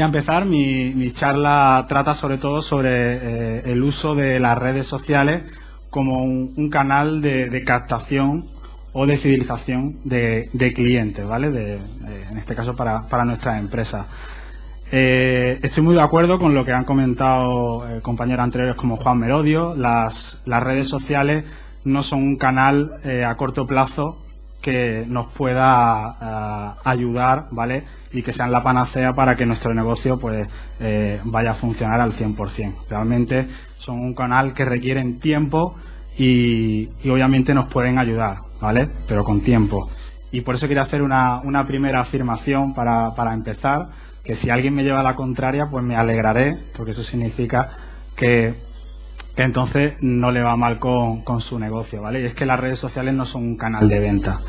voy a empezar. Mi, charla trata sobre todo sobre eh, el uso de las redes sociales como un, canal de, captación o de fidelización de, clientes, ¿vale? De, en este caso para, para nuestras empresas. Eh, estoy muy de acuerdo con lo que han comentado eh, compañeros anteriores como Juan Merodio. Las redes sociales no son un canal a corto plazo que nos pueda ayudar, ¿vale? Y que sean la panacea para que nuestro negocio pues eh, vaya a funcionar al 100%. Realmente son un canal que requieren tiempo y, obviamente nos pueden ayudar, ¿vale? Pero con tiempo. Y por eso quería hacer una, primera afirmación para, empezar, que si alguien me lleva a la contraria, pues me alegraré, porque eso significa que, que entonces no le va mal con, con su negocio, ¿vale? Y es que las redes sociales no son un canal de venta.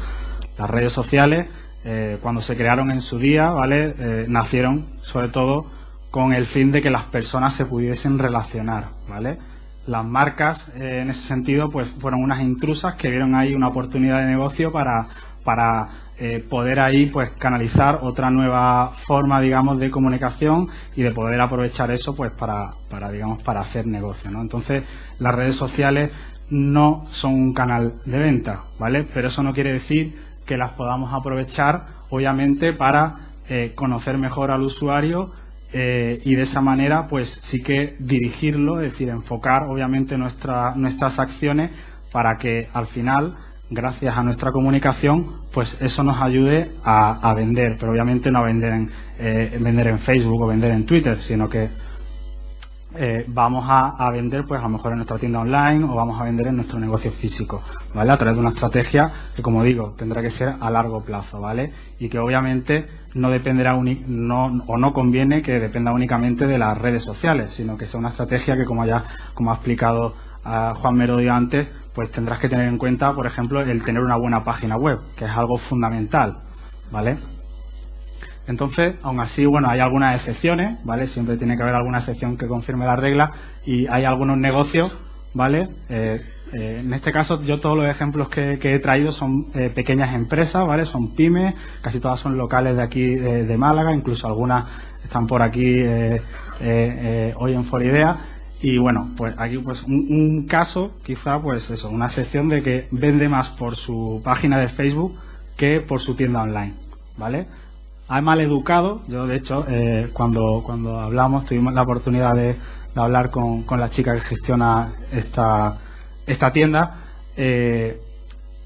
Las redes sociales eh, cuando se crearon en su día, ¿vale? Eh, nacieron sobre todo con el fin de que las personas se pudiesen relacionar, ¿vale? Las marcas, eh, en ese sentido, pues fueron unas intrusas que vieron ahí una oportunidad de negocio para, para poder ahí pues canalizar otra nueva forma, digamos, de comunicación y de poder aprovechar eso pues para, para digamos, para hacer negocio, ¿no? Entonces, las redes sociales no son un canal de venta, ¿vale? Pero eso no quiere decir que las podamos aprovechar, obviamente, para eh, conocer mejor al usuario eh, y de esa manera, pues sí que dirigirlo, es decir, enfocar, obviamente, nuestra, nuestras acciones para que al final, gracias a nuestra comunicación, pues eso nos ayude a, vender, pero obviamente no a vender en, eh, vender en Facebook o vender en Twitter, sino que eh, vamos a, vender pues a lo mejor en nuestra tienda online o vamos a vender en nuestro negocio físico, ¿vale? A través de una estrategia que, como digo, tendrá que ser a largo plazo, ¿vale? Y que obviamente no dependerá no, o no conviene que dependa únicamente de las redes sociales, sino que sea una estrategia que, como ya como ha explicado a Juan Merodio antes, pues tendrás que tener en cuenta, por ejemplo, el tener una buena página web, que es algo fundamental, ¿vale? Entonces, aún así, bueno, hay algunas excepciones, ¿vale? Siempre tiene que haber alguna excepción que confirme la regla y hay algunos negocios, ¿vale? Eh, eh, en este caso, yo todos los ejemplos que, he traído son eh, pequeñas empresas, ¿vale? Son pymes, casi todas son locales de aquí de, Málaga, incluso algunas están por aquí hoy en Foridea. Y bueno, pues aquí pues un, un, caso, quizá pues eso, una excepción de que vende más por su página de Facebook que por su tienda online, ¿vale? Hay mal educado. Yo, de hecho, eh, cuando, cuando hablamos, tuvimos la oportunidad de, hablar con, la chica que gestiona esta, esta tienda. Eh,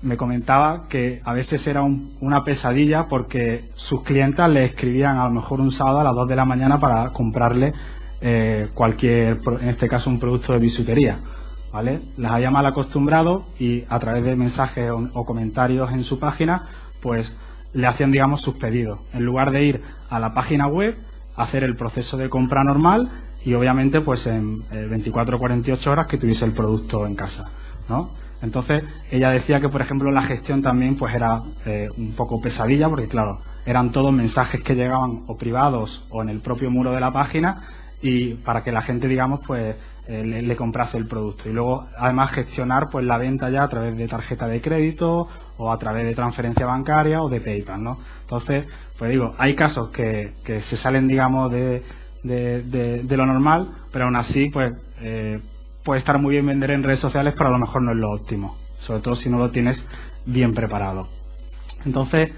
me comentaba que a veces era una pesadilla porque sus clientas le escribían a lo mejor un sábado a las 2 de la mañana para comprarle eh, cualquier, en este caso un producto de bisutería. ¿vale? Las había mal acostumbrado y a través de mensajes o comentarios en su página, pues le hacían, digamos, sus pedidos. En lugar de ir a la página web, hacer el proceso de compra normal y obviamente pues en 24 o 48 horas que tuviese el producto en casa, ¿no? Entonces ella decía que por ejemplo la gestión también pues era eh, un poco pesadilla porque claro eran todos mensajes que llegaban o privados o en el propio muro de la página y para que la gente digamos pues eh, le, comprase el producto y luego además gestionar pues la venta ya a través de tarjeta de crédito o a través de transferencia bancaria o de PayPal, ¿no? Entonces, pues digo, hay casos que, que se salen, digamos, de, de, lo normal, pero aún así, pues eh, puede estar muy bien vender en redes sociales, pero a lo mejor no es lo óptimo, sobre todo si no lo tienes bien preparado. Entonces,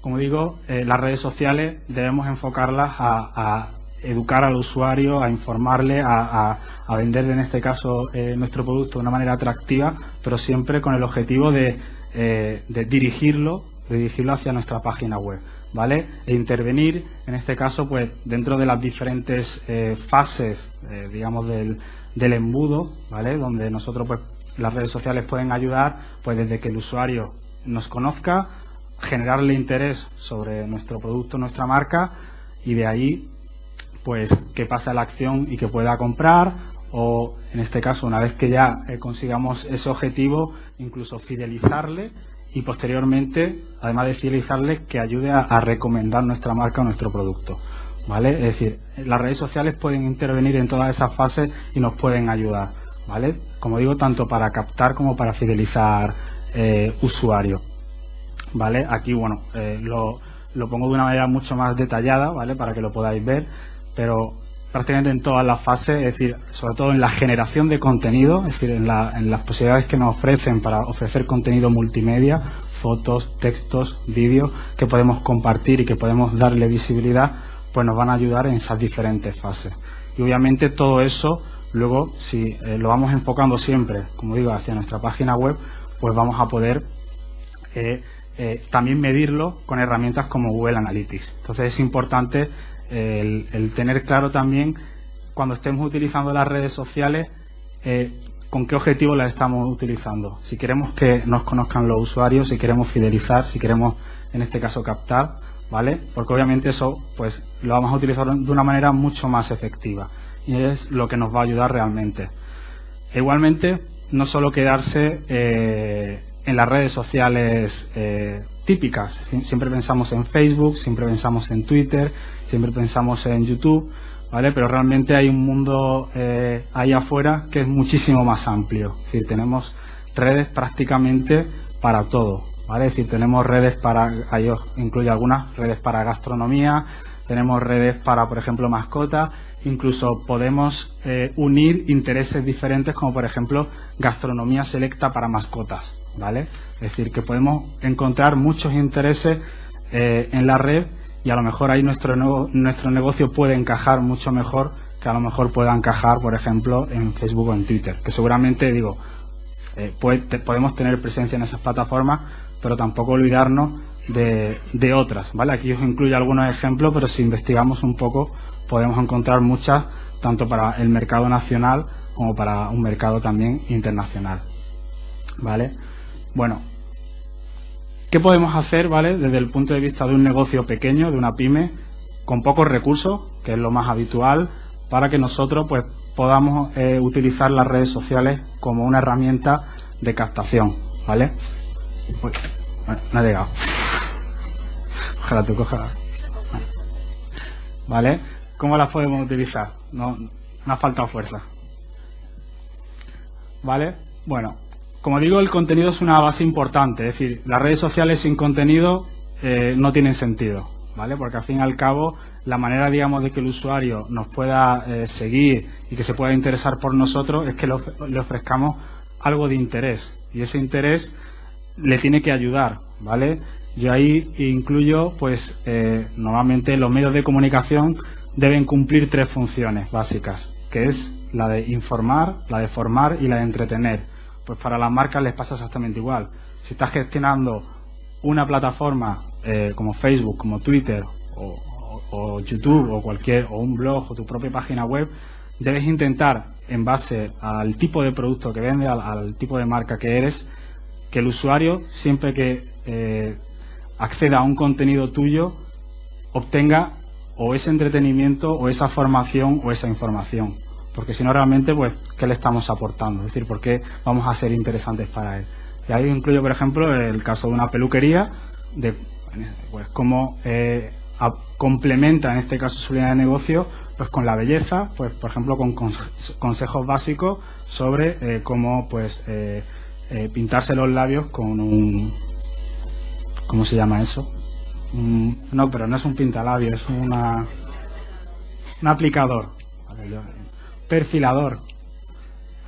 como digo, eh, las redes sociales debemos enfocarlas a, educar al usuario, a informarle, a, a, vender en este caso eh, nuestro producto de una manera atractiva, pero siempre con el objetivo de eh, de dirigirlo, dirigirlo hacia nuestra página web, ¿vale? E intervenir, en este caso, pues dentro de las diferentes eh, fases, digamos, del, del, embudo, ¿vale? Donde nosotros, pues, las redes sociales pueden ayudar, pues desde que el usuario nos conozca, generarle interés sobre nuestro producto, nuestra marca, y de ahí, pues, que pase la acción y que pueda comprar o en este caso una vez que ya eh, consigamos ese objetivo incluso fidelizarle y posteriormente además de fidelizarle que ayude a, recomendar nuestra marca o nuestro producto vale es decir las redes sociales pueden intervenir en todas esas fases y nos pueden ayudar vale como digo tanto para captar como para fidelizar eh, usuarios vale aquí bueno eh, lo, lo pongo de una manera mucho más detallada vale para que lo podáis ver pero prácticamente en todas las fases, es decir, sobre todo en la generación de contenido, es decir, en, las posibilidades que nos ofrecen para ofrecer contenido multimedia, fotos, textos, vídeos que podemos compartir y que podemos darle visibilidad, pues nos van a ayudar en esas diferentes fases. Y obviamente todo eso, luego, si eh, lo vamos enfocando siempre, como digo, hacia nuestra página web, pues vamos a poder eh, eh, también medirlo con herramientas como Google Analytics. Entonces es importante el, tener claro también cuando estemos utilizando las redes sociales eh, con qué objetivo las estamos utilizando. Si queremos que nos conozcan los usuarios, si queremos fidelizar, si queremos en este caso captar, ¿vale? Porque obviamente eso pues lo vamos a utilizar de una manera mucho más efectiva y es lo que nos va a ayudar realmente. E igualmente, no solo quedarse eh, en las redes sociales eh, típicas. Siempre pensamos en Facebook, siempre pensamos en Twitter, siempre pensamos en YouTube, ¿vale? Pero realmente hay un mundo eh, ahí afuera que es muchísimo más amplio. Es decir, tenemos redes prácticamente para todo, ¿vale? Es decir, tenemos redes para, ahí incluye algunas redes para gastronomía, tenemos redes para, por ejemplo, mascotas, incluso podemos eh, unir intereses diferentes como, por ejemplo, gastronomía selecta para mascotas, ¿vale? Es decir, que podemos encontrar muchos intereses eh, en la red y a lo mejor ahí nuestro, nuestro negocio puede encajar mucho mejor que a lo mejor pueda encajar, por ejemplo, en Facebook o en Twitter, que seguramente, digo, eh, podemos tener presencia en esas plataformas, pero tampoco olvidarnos de, de, otras, ¿vale? Aquí os incluyo algunos ejemplos, pero si investigamos un poco podemos encontrar muchas, tanto para el mercado nacional como para un mercado también internacional, ¿vale? Bueno, ¿Qué podemos hacer, ¿vale? Desde el punto de vista de un negocio pequeño, de una pyme, con pocos recursos, que es lo más habitual, para que nosotros pues podamos eh, utilizar las redes sociales como una herramienta de captación, ¿vale? Uy, no ha llegado. Ojalá tú cojas. ¿Vale? ¿Cómo las podemos utilizar? No, no ha faltado fuerza. ¿Vale? Bueno, como digo, el contenido es una base importante, es decir, las redes sociales sin contenido eh, no tienen sentido, ¿vale? Porque al fin y al cabo, la manera, digamos, de que el usuario nos pueda eh, seguir y que se pueda interesar por nosotros es que le ofrezcamos algo de interés y ese interés le tiene que ayudar, ¿vale? Yo ahí incluyo, pues, eh, normalmente los medios de comunicación deben cumplir tres funciones básicas, que es la de informar, la de formar y la de entretener. Pues para las marcas les pasa exactamente igual. Si estás gestionando una plataforma eh, como Facebook, como Twitter o, YouTube o cualquier o un blog o tu propia página web, debes intentar en base al tipo de producto que vende, al, tipo de marca que eres, que el usuario siempre que eh, acceda a un contenido tuyo obtenga o ese entretenimiento o esa formación o esa información porque si no realmente, pues, ¿qué le estamos aportando? Es decir, ¿por qué vamos a ser interesantes para él? Y ahí incluyo, por ejemplo, el caso de una peluquería, de pues cómo eh, complementa en este caso su línea de negocio pues con la belleza, pues por ejemplo con consejos básicos sobre eh, cómo pues eh, pintarse los labios con un ¿cómo se llama eso? no, pero no es un pintalabios, es una un aplicador. Perfilador.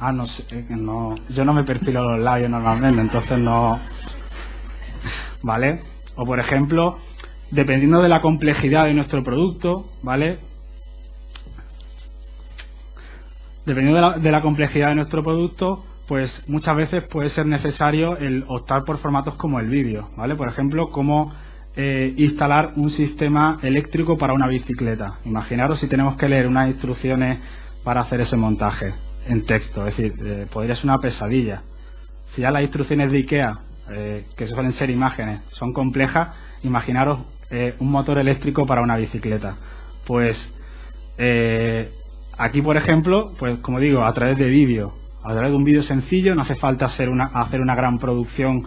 Ah, no sé, eh, no, yo no me perfilo los labios normalmente, entonces no. ¿Vale? O por ejemplo, dependiendo de la complejidad de nuestro producto, ¿vale? Dependiendo de la, complejidad de nuestro producto, pues muchas veces puede ser necesario el optar por formatos como el vídeo, ¿vale? Por ejemplo, cómo eh, instalar un sistema eléctrico para una bicicleta. Imaginaros si tenemos que leer unas instrucciones para hacer ese montaje en texto. Es decir, eh, podría ser una pesadilla. Si ya las instrucciones de IKEA, eh, que suelen ser imágenes, son complejas, imaginaros eh, un motor eléctrico para una bicicleta. Pues aquí, por ejemplo, pues como digo, a través de vídeo, a través de un vídeo sencillo, no hace falta hacer una, hacer una gran producción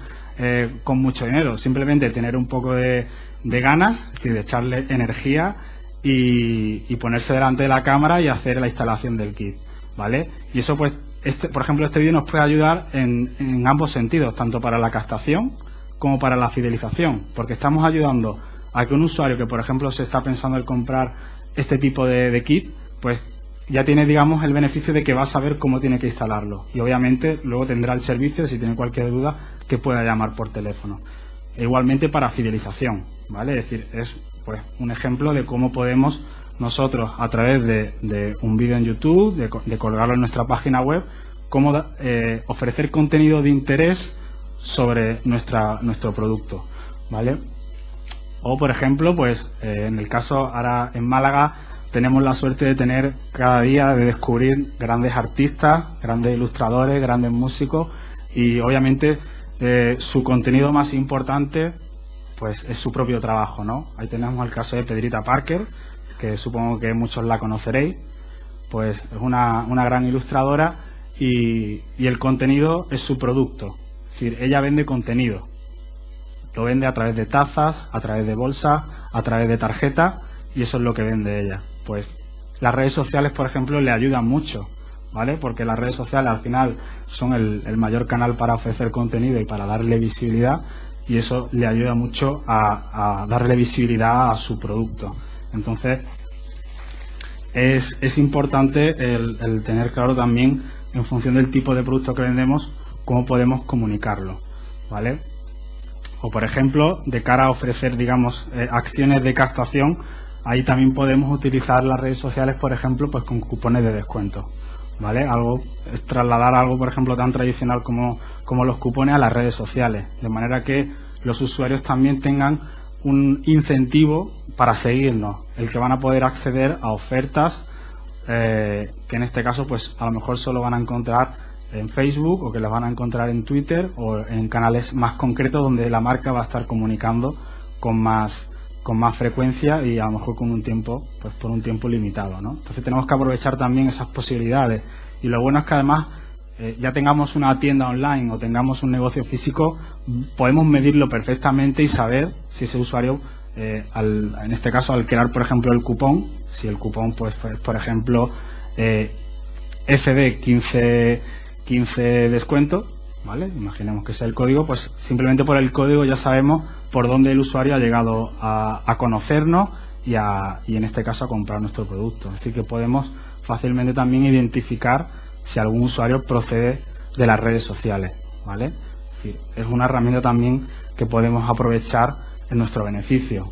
con mucho dinero, simplemente tener un poco de, de ganas, es decir, de echarle energía y, ponerse delante de la cámara y hacer la instalación del kit, ¿vale? Y eso pues, este, por ejemplo, este vídeo nos puede ayudar en, en ambos sentidos, tanto para la captación como para la fidelización, porque estamos ayudando a que un usuario que, por ejemplo, se está pensando en comprar este tipo de, kit, pues ya tiene, digamos, el beneficio de que va a saber cómo tiene que instalarlo. Y obviamente luego tendrá el servicio, si tiene cualquier duda, que pueda llamar por teléfono. E igualmente para fidelización, ¿vale? Es decir, es pues un ejemplo de cómo podemos nosotros, a través de, un vídeo en YouTube, de, colgarlo en nuestra página web, cómo eh, ofrecer contenido de interés sobre nuestra, nuestro producto, ¿vale? O, por ejemplo, pues eh, en el caso ahora en Málaga tenemos la suerte de tener cada día de descubrir grandes artistas, grandes ilustradores, grandes músicos y obviamente eh, su contenido más importante pues es su propio trabajo, ¿no? Ahí tenemos el caso de Pedrita Parker, que supongo que muchos la conoceréis, pues es una, una gran ilustradora y, y el contenido es su producto. Es decir, ella vende contenido. Lo vende a través de tazas, a través de bolsas, a través de tarjeta y eso es lo que vende ella. Pues las redes sociales, por ejemplo, le ayudan mucho, ¿vale? Porque las redes sociales al final son el, el mayor canal para ofrecer contenido y para darle visibilidad y eso le ayuda mucho a, darle visibilidad a su producto. Entonces, es, importante el, tener claro también, en función del tipo de producto que vendemos, cómo podemos comunicarlo, ¿vale? O, por ejemplo, de cara a ofrecer, digamos, eh, acciones de captación, ahí también podemos utilizar las redes sociales, por ejemplo, pues con cupones de descuento, ¿vale? Algo, trasladar algo, por ejemplo, tan tradicional como, como los cupones a las redes sociales, de manera que los usuarios también tengan un incentivo para seguirnos, el que van a poder acceder a ofertas eh, que en este caso pues a lo mejor solo van a encontrar en Facebook o que las van a encontrar en Twitter o en canales más concretos donde la marca va a estar comunicando con más con más frecuencia y a lo mejor con un tiempo pues por un tiempo limitado ¿no? entonces tenemos que aprovechar también esas posibilidades y lo bueno es que además eh, ya tengamos una tienda online o tengamos un negocio físico, podemos medirlo perfectamente y saber si ese usuario, eh, en este caso al crear, por ejemplo, el cupón, si el cupón, pues, pues por ejemplo, FD 15, 15 descuento, ¿vale? Imaginemos que sea el código, pues simplemente por el código ya sabemos por dónde el usuario ha llegado a, conocernos y, a, en este caso a comprar nuestro producto. Es decir, que podemos fácilmente también identificar si algún usuario procede de las redes sociales, ¿vale? Es, una herramienta también que podemos aprovechar en nuestro beneficio,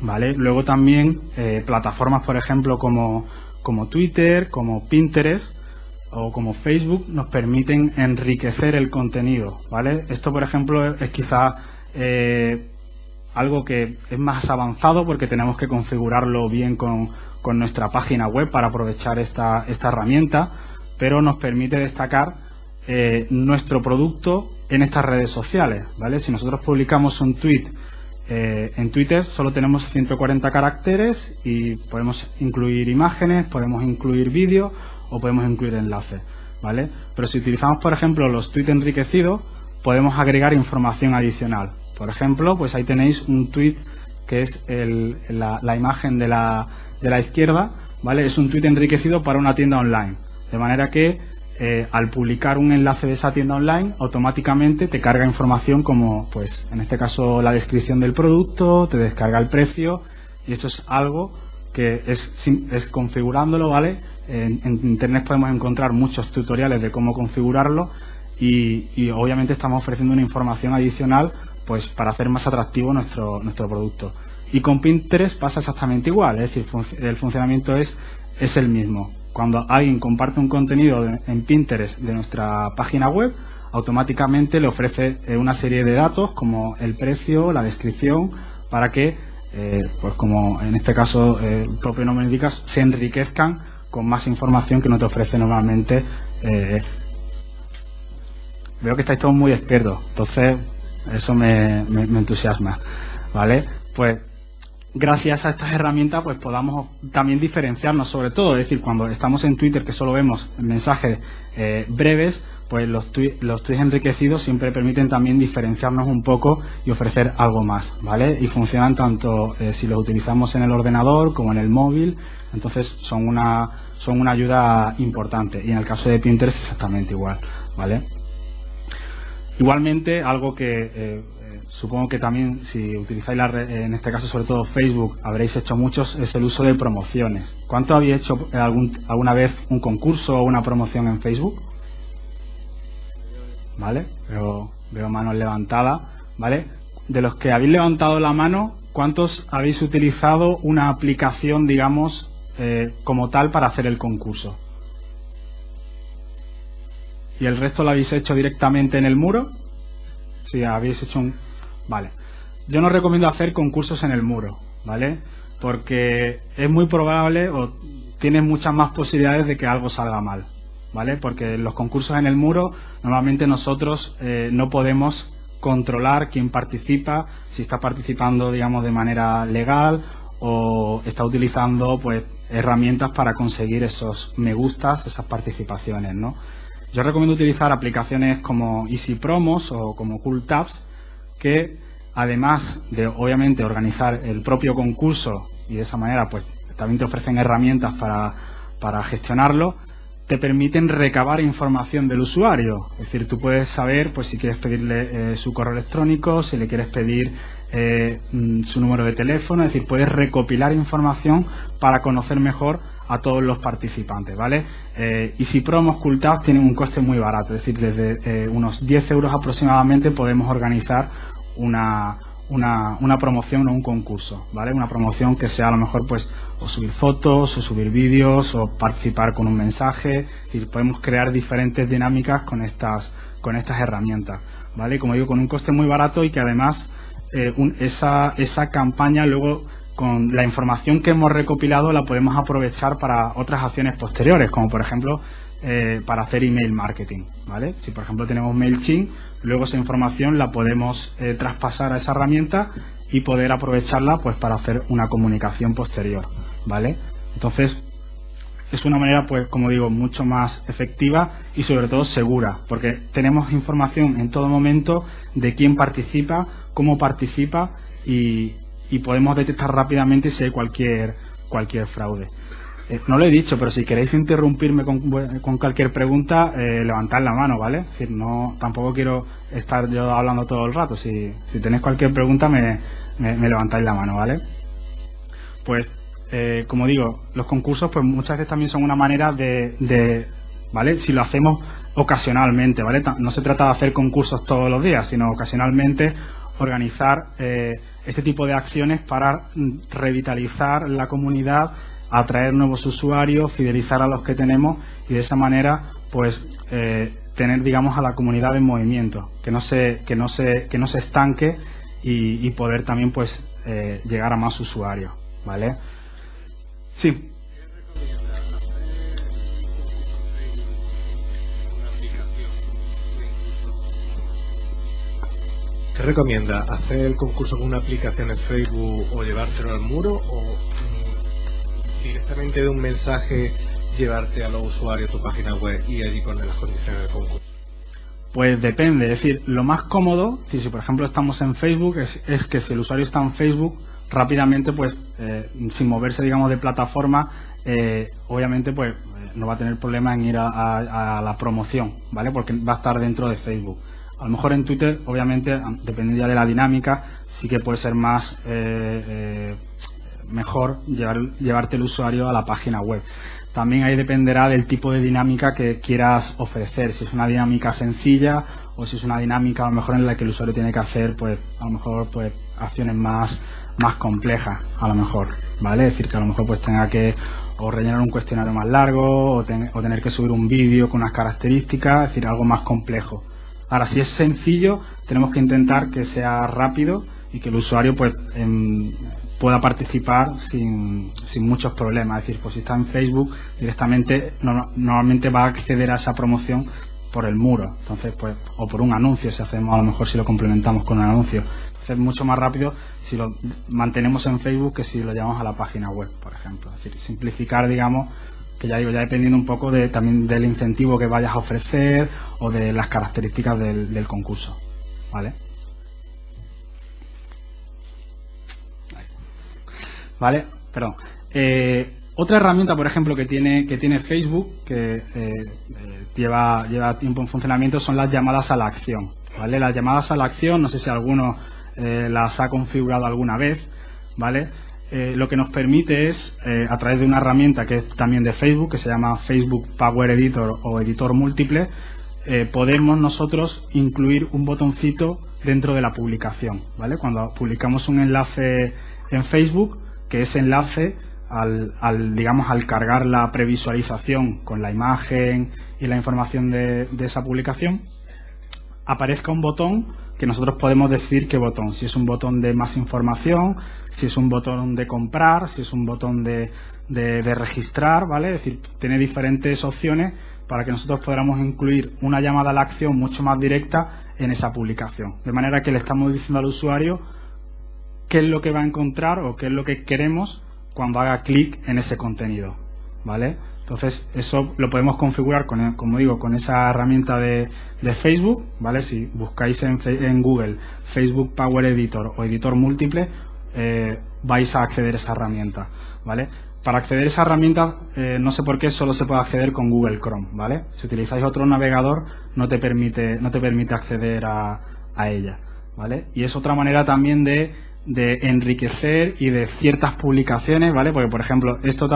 ¿vale? Luego también eh, plataformas, por ejemplo, como, como Twitter, como Pinterest o como Facebook nos permiten enriquecer el contenido, ¿vale? Esto, por ejemplo, es, quizá eh, algo que es más avanzado porque tenemos que configurarlo bien con, con nuestra página web para aprovechar esta, esta herramienta, pero nos permite destacar eh, nuestro producto en estas redes sociales, ¿vale? Si nosotros publicamos un tweet eh, en Twitter solo tenemos 140 caracteres y podemos incluir imágenes, podemos incluir vídeos o podemos incluir enlaces, ¿vale? Pero si utilizamos, por ejemplo, los tweets enriquecidos, podemos agregar información adicional. Por ejemplo, pues ahí tenéis un tweet que es la, la, imagen de la, de la izquierda, ¿vale? Es un tweet enriquecido para una tienda online. De manera que eh, al publicar un enlace de esa tienda online, automáticamente te carga información como, pues, en este caso, la descripción del producto, te descarga el precio, y eso es algo que es, es configurándolo, ¿vale? En, Internet podemos encontrar muchos tutoriales de cómo configurarlo y, y, obviamente estamos ofreciendo una información adicional pues para hacer más atractivo nuestro, nuestro producto. Y con Pinterest pasa exactamente igual, es decir, el funcionamiento es, es el mismo cuando alguien comparte un contenido en Pinterest de nuestra página web, automáticamente le ofrece eh, una serie de datos como el precio, la descripción, para que, eh, pues como en este caso eh, el propio nombre indica, se enriquezcan con más información que no te ofrece normalmente. veo que estáis todos muy expertos, entonces eso me, entusiasma, ¿vale? Pues gracias a estas herramientas pues podamos también diferenciarnos sobre todo, es decir, cuando estamos en Twitter que solo vemos mensajes eh, breves, pues los, los tweets enriquecidos siempre permiten también diferenciarnos un poco y ofrecer algo más, ¿vale? Y funcionan tanto eh, si los utilizamos en el ordenador como en el móvil, entonces son una, son una ayuda importante y en el caso de Pinterest exactamente igual, ¿vale? Igualmente, algo que eh, supongo que también si utilizáis la en este caso sobre todo Facebook, habréis hecho muchos, es el uso de promociones. ¿Cuánto habéis hecho algún, alguna vez un concurso o una promoción en Facebook? ¿Vale? Veo, veo manos levantadas, ¿vale? De los que habéis levantado la mano, ¿cuántos habéis utilizado una aplicación, digamos, eh, como tal para hacer el concurso? ¿Y el resto lo habéis hecho directamente en el muro? Si habéis hecho un... Vale. Yo no recomiendo hacer concursos en el muro, ¿vale? Porque es muy probable o tienes muchas más posibilidades de que algo salga mal, ¿vale? Porque los concursos en el muro, normalmente nosotros eh, no podemos controlar quién participa, si está participando, digamos, de manera legal o está utilizando, pues, herramientas para conseguir esos me gustas, esas participaciones, ¿no? Yo recomiendo utilizar aplicaciones como Easy Promos o como Cool Tabs que además de obviamente organizar el propio concurso y de esa manera pues también te ofrecen herramientas para, para gestionarlo, te permiten recabar información del usuario. Es decir, tú puedes saber pues si quieres pedirle eh, su correo electrónico, si le quieres pedir eh, mm, su número de teléfono, es decir, puedes recopilar información para conocer mejor a todos los participantes, ¿vale? Eh, y si promos ocultados tienen un coste muy barato, es decir, desde eh, unos 10 euros aproximadamente podemos organizar una, una, promoción o un concurso, ¿vale? Una promoción que sea a lo mejor pues o subir fotos o subir vídeos o participar con un mensaje, y podemos crear diferentes dinámicas con estas, con estas herramientas, ¿vale? Como digo, con un coste muy barato y que además eh, esa, esa campaña luego con la información que hemos recopilado la podemos aprovechar para otras acciones posteriores, como por ejemplo eh, para hacer email marketing. ¿vale? Si por ejemplo tenemos MailChimp, luego esa información la podemos eh, traspasar a esa herramienta y poder aprovecharla pues para hacer una comunicación posterior. ¿vale? Entonces, es una manera, pues, como digo, mucho más efectiva y sobre todo segura, porque tenemos información en todo momento de quién participa, cómo participa y, y podemos detectar rápidamente si hay cualquier, cualquier fraude. Eh, no lo he dicho, pero si queréis interrumpirme con, con cualquier pregunta, eh, levantad la mano, ¿vale? Es decir, no, tampoco quiero estar yo hablando todo el rato. Si, si tenéis cualquier pregunta, me, me, levantáis la mano, ¿vale? Pues, eh, como digo, los concursos, pues muchas veces también son una manera de, de, ¿vale? Si lo hacemos ocasionalmente, ¿vale? No se trata de hacer concursos todos los días, sino ocasionalmente organizar eh, este tipo de acciones para revitalizar la comunidad, atraer nuevos usuarios, fidelizar a los que tenemos y de esa manera, pues, eh, tener, digamos, a la comunidad en movimiento, que no se, que no se, que no se estanque y, poder también, pues, eh, llegar a más usuarios, ¿vale? Sí. ¿Qué recomienda? ¿Hacer el concurso con una aplicación en Facebook o llevártelo al muro o mm, directamente de un mensaje llevarte a los usuarios tu página web y allí poner las condiciones del concurso? Pues depende, es decir, lo más cómodo, si por ejemplo estamos en Facebook, es, que si el usuario está en Facebook, rápidamente, pues eh, sin moverse, digamos, de plataforma, eh, obviamente, pues eh, no va a tener problema en ir a, la promoción, ¿vale? Porque va a estar dentro de Facebook. A lo mejor en Twitter, obviamente, dependiendo ya de la dinámica, sí que puede ser más eh, eh, mejor llevar, llevarte el usuario a la página web. También ahí dependerá del tipo de dinámica que quieras ofrecer. Si es una dinámica sencilla o si es una dinámica a lo mejor en la que el usuario tiene que hacer, pues, a lo mejor, pues, acciones más, más complejas, a lo mejor, ¿vale? Es decir, que a lo mejor pues tenga que o rellenar un cuestionario más largo o, o tener que subir un vídeo con unas características, es decir, algo más complejo. Ahora, si es sencillo, tenemos que intentar que sea rápido y que el usuario pues em, pueda participar sin, muchos problemas. Es decir, pues si está en Facebook, directamente normalmente va a acceder a esa promoción por el muro. Entonces, pues, o por un anuncio, si hacemos, a lo mejor si lo complementamos con un anuncio. Es mucho más rápido si lo mantenemos en Facebook que si lo llevamos a la página web, por ejemplo. Es decir, simplificar, digamos, que ya digo, ya dependiendo un poco de, también del incentivo que vayas a ofrecer o de las características del, concurso. ¿Vale? ¿Vale? Perdón. Eh, otra herramienta, por ejemplo, que tiene, que tiene Facebook, que eh, eh, lleva, lleva tiempo en funcionamiento, son las llamadas a la acción. ¿Vale? Las llamadas a la acción, no sé si alguno las ha configurado alguna vez, ¿vale? Lo que nos permite es, a través de una herramienta que es también de Facebook, que se llama Facebook Power Editor o Editor Múltiple, podemos nosotros incluir un botoncito dentro de la publicación, ¿vale? Cuando publicamos un enlace en Facebook, que ese enlace al, digamos, al cargar la previsualización con la imagen y la información de, esa publicación, aparezca un botón que nosotros podemos decir qué botón, si es un botón de más información, si es un botón de comprar, si es un botón de, de, registrar, ¿vale? Es decir, tiene diferentes opciones para que nosotros podamos incluir una llamada a la acción mucho más directa en esa publicación. De manera que le estamos diciendo al usuario qué es lo que va a encontrar o qué es lo que queremos cuando haga clic en ese contenido, ¿vale? Entonces, eso lo podemos configurar, con, como digo, con esa herramienta de, Facebook, ¿vale? Si buscáis en, Google Facebook Power Editor o Editor Múltiple, eh, vais a acceder a esa herramienta, ¿vale? Para acceder a esa herramienta, eh, no sé por qué, solo se puede acceder con Google Chrome, ¿vale? Si utilizáis otro navegador, no te permite, no te permite acceder a, a ella, ¿vale? Y es otra manera también de de enriquecer y de ciertas publicaciones, ¿vale? Porque, por ejemplo, esto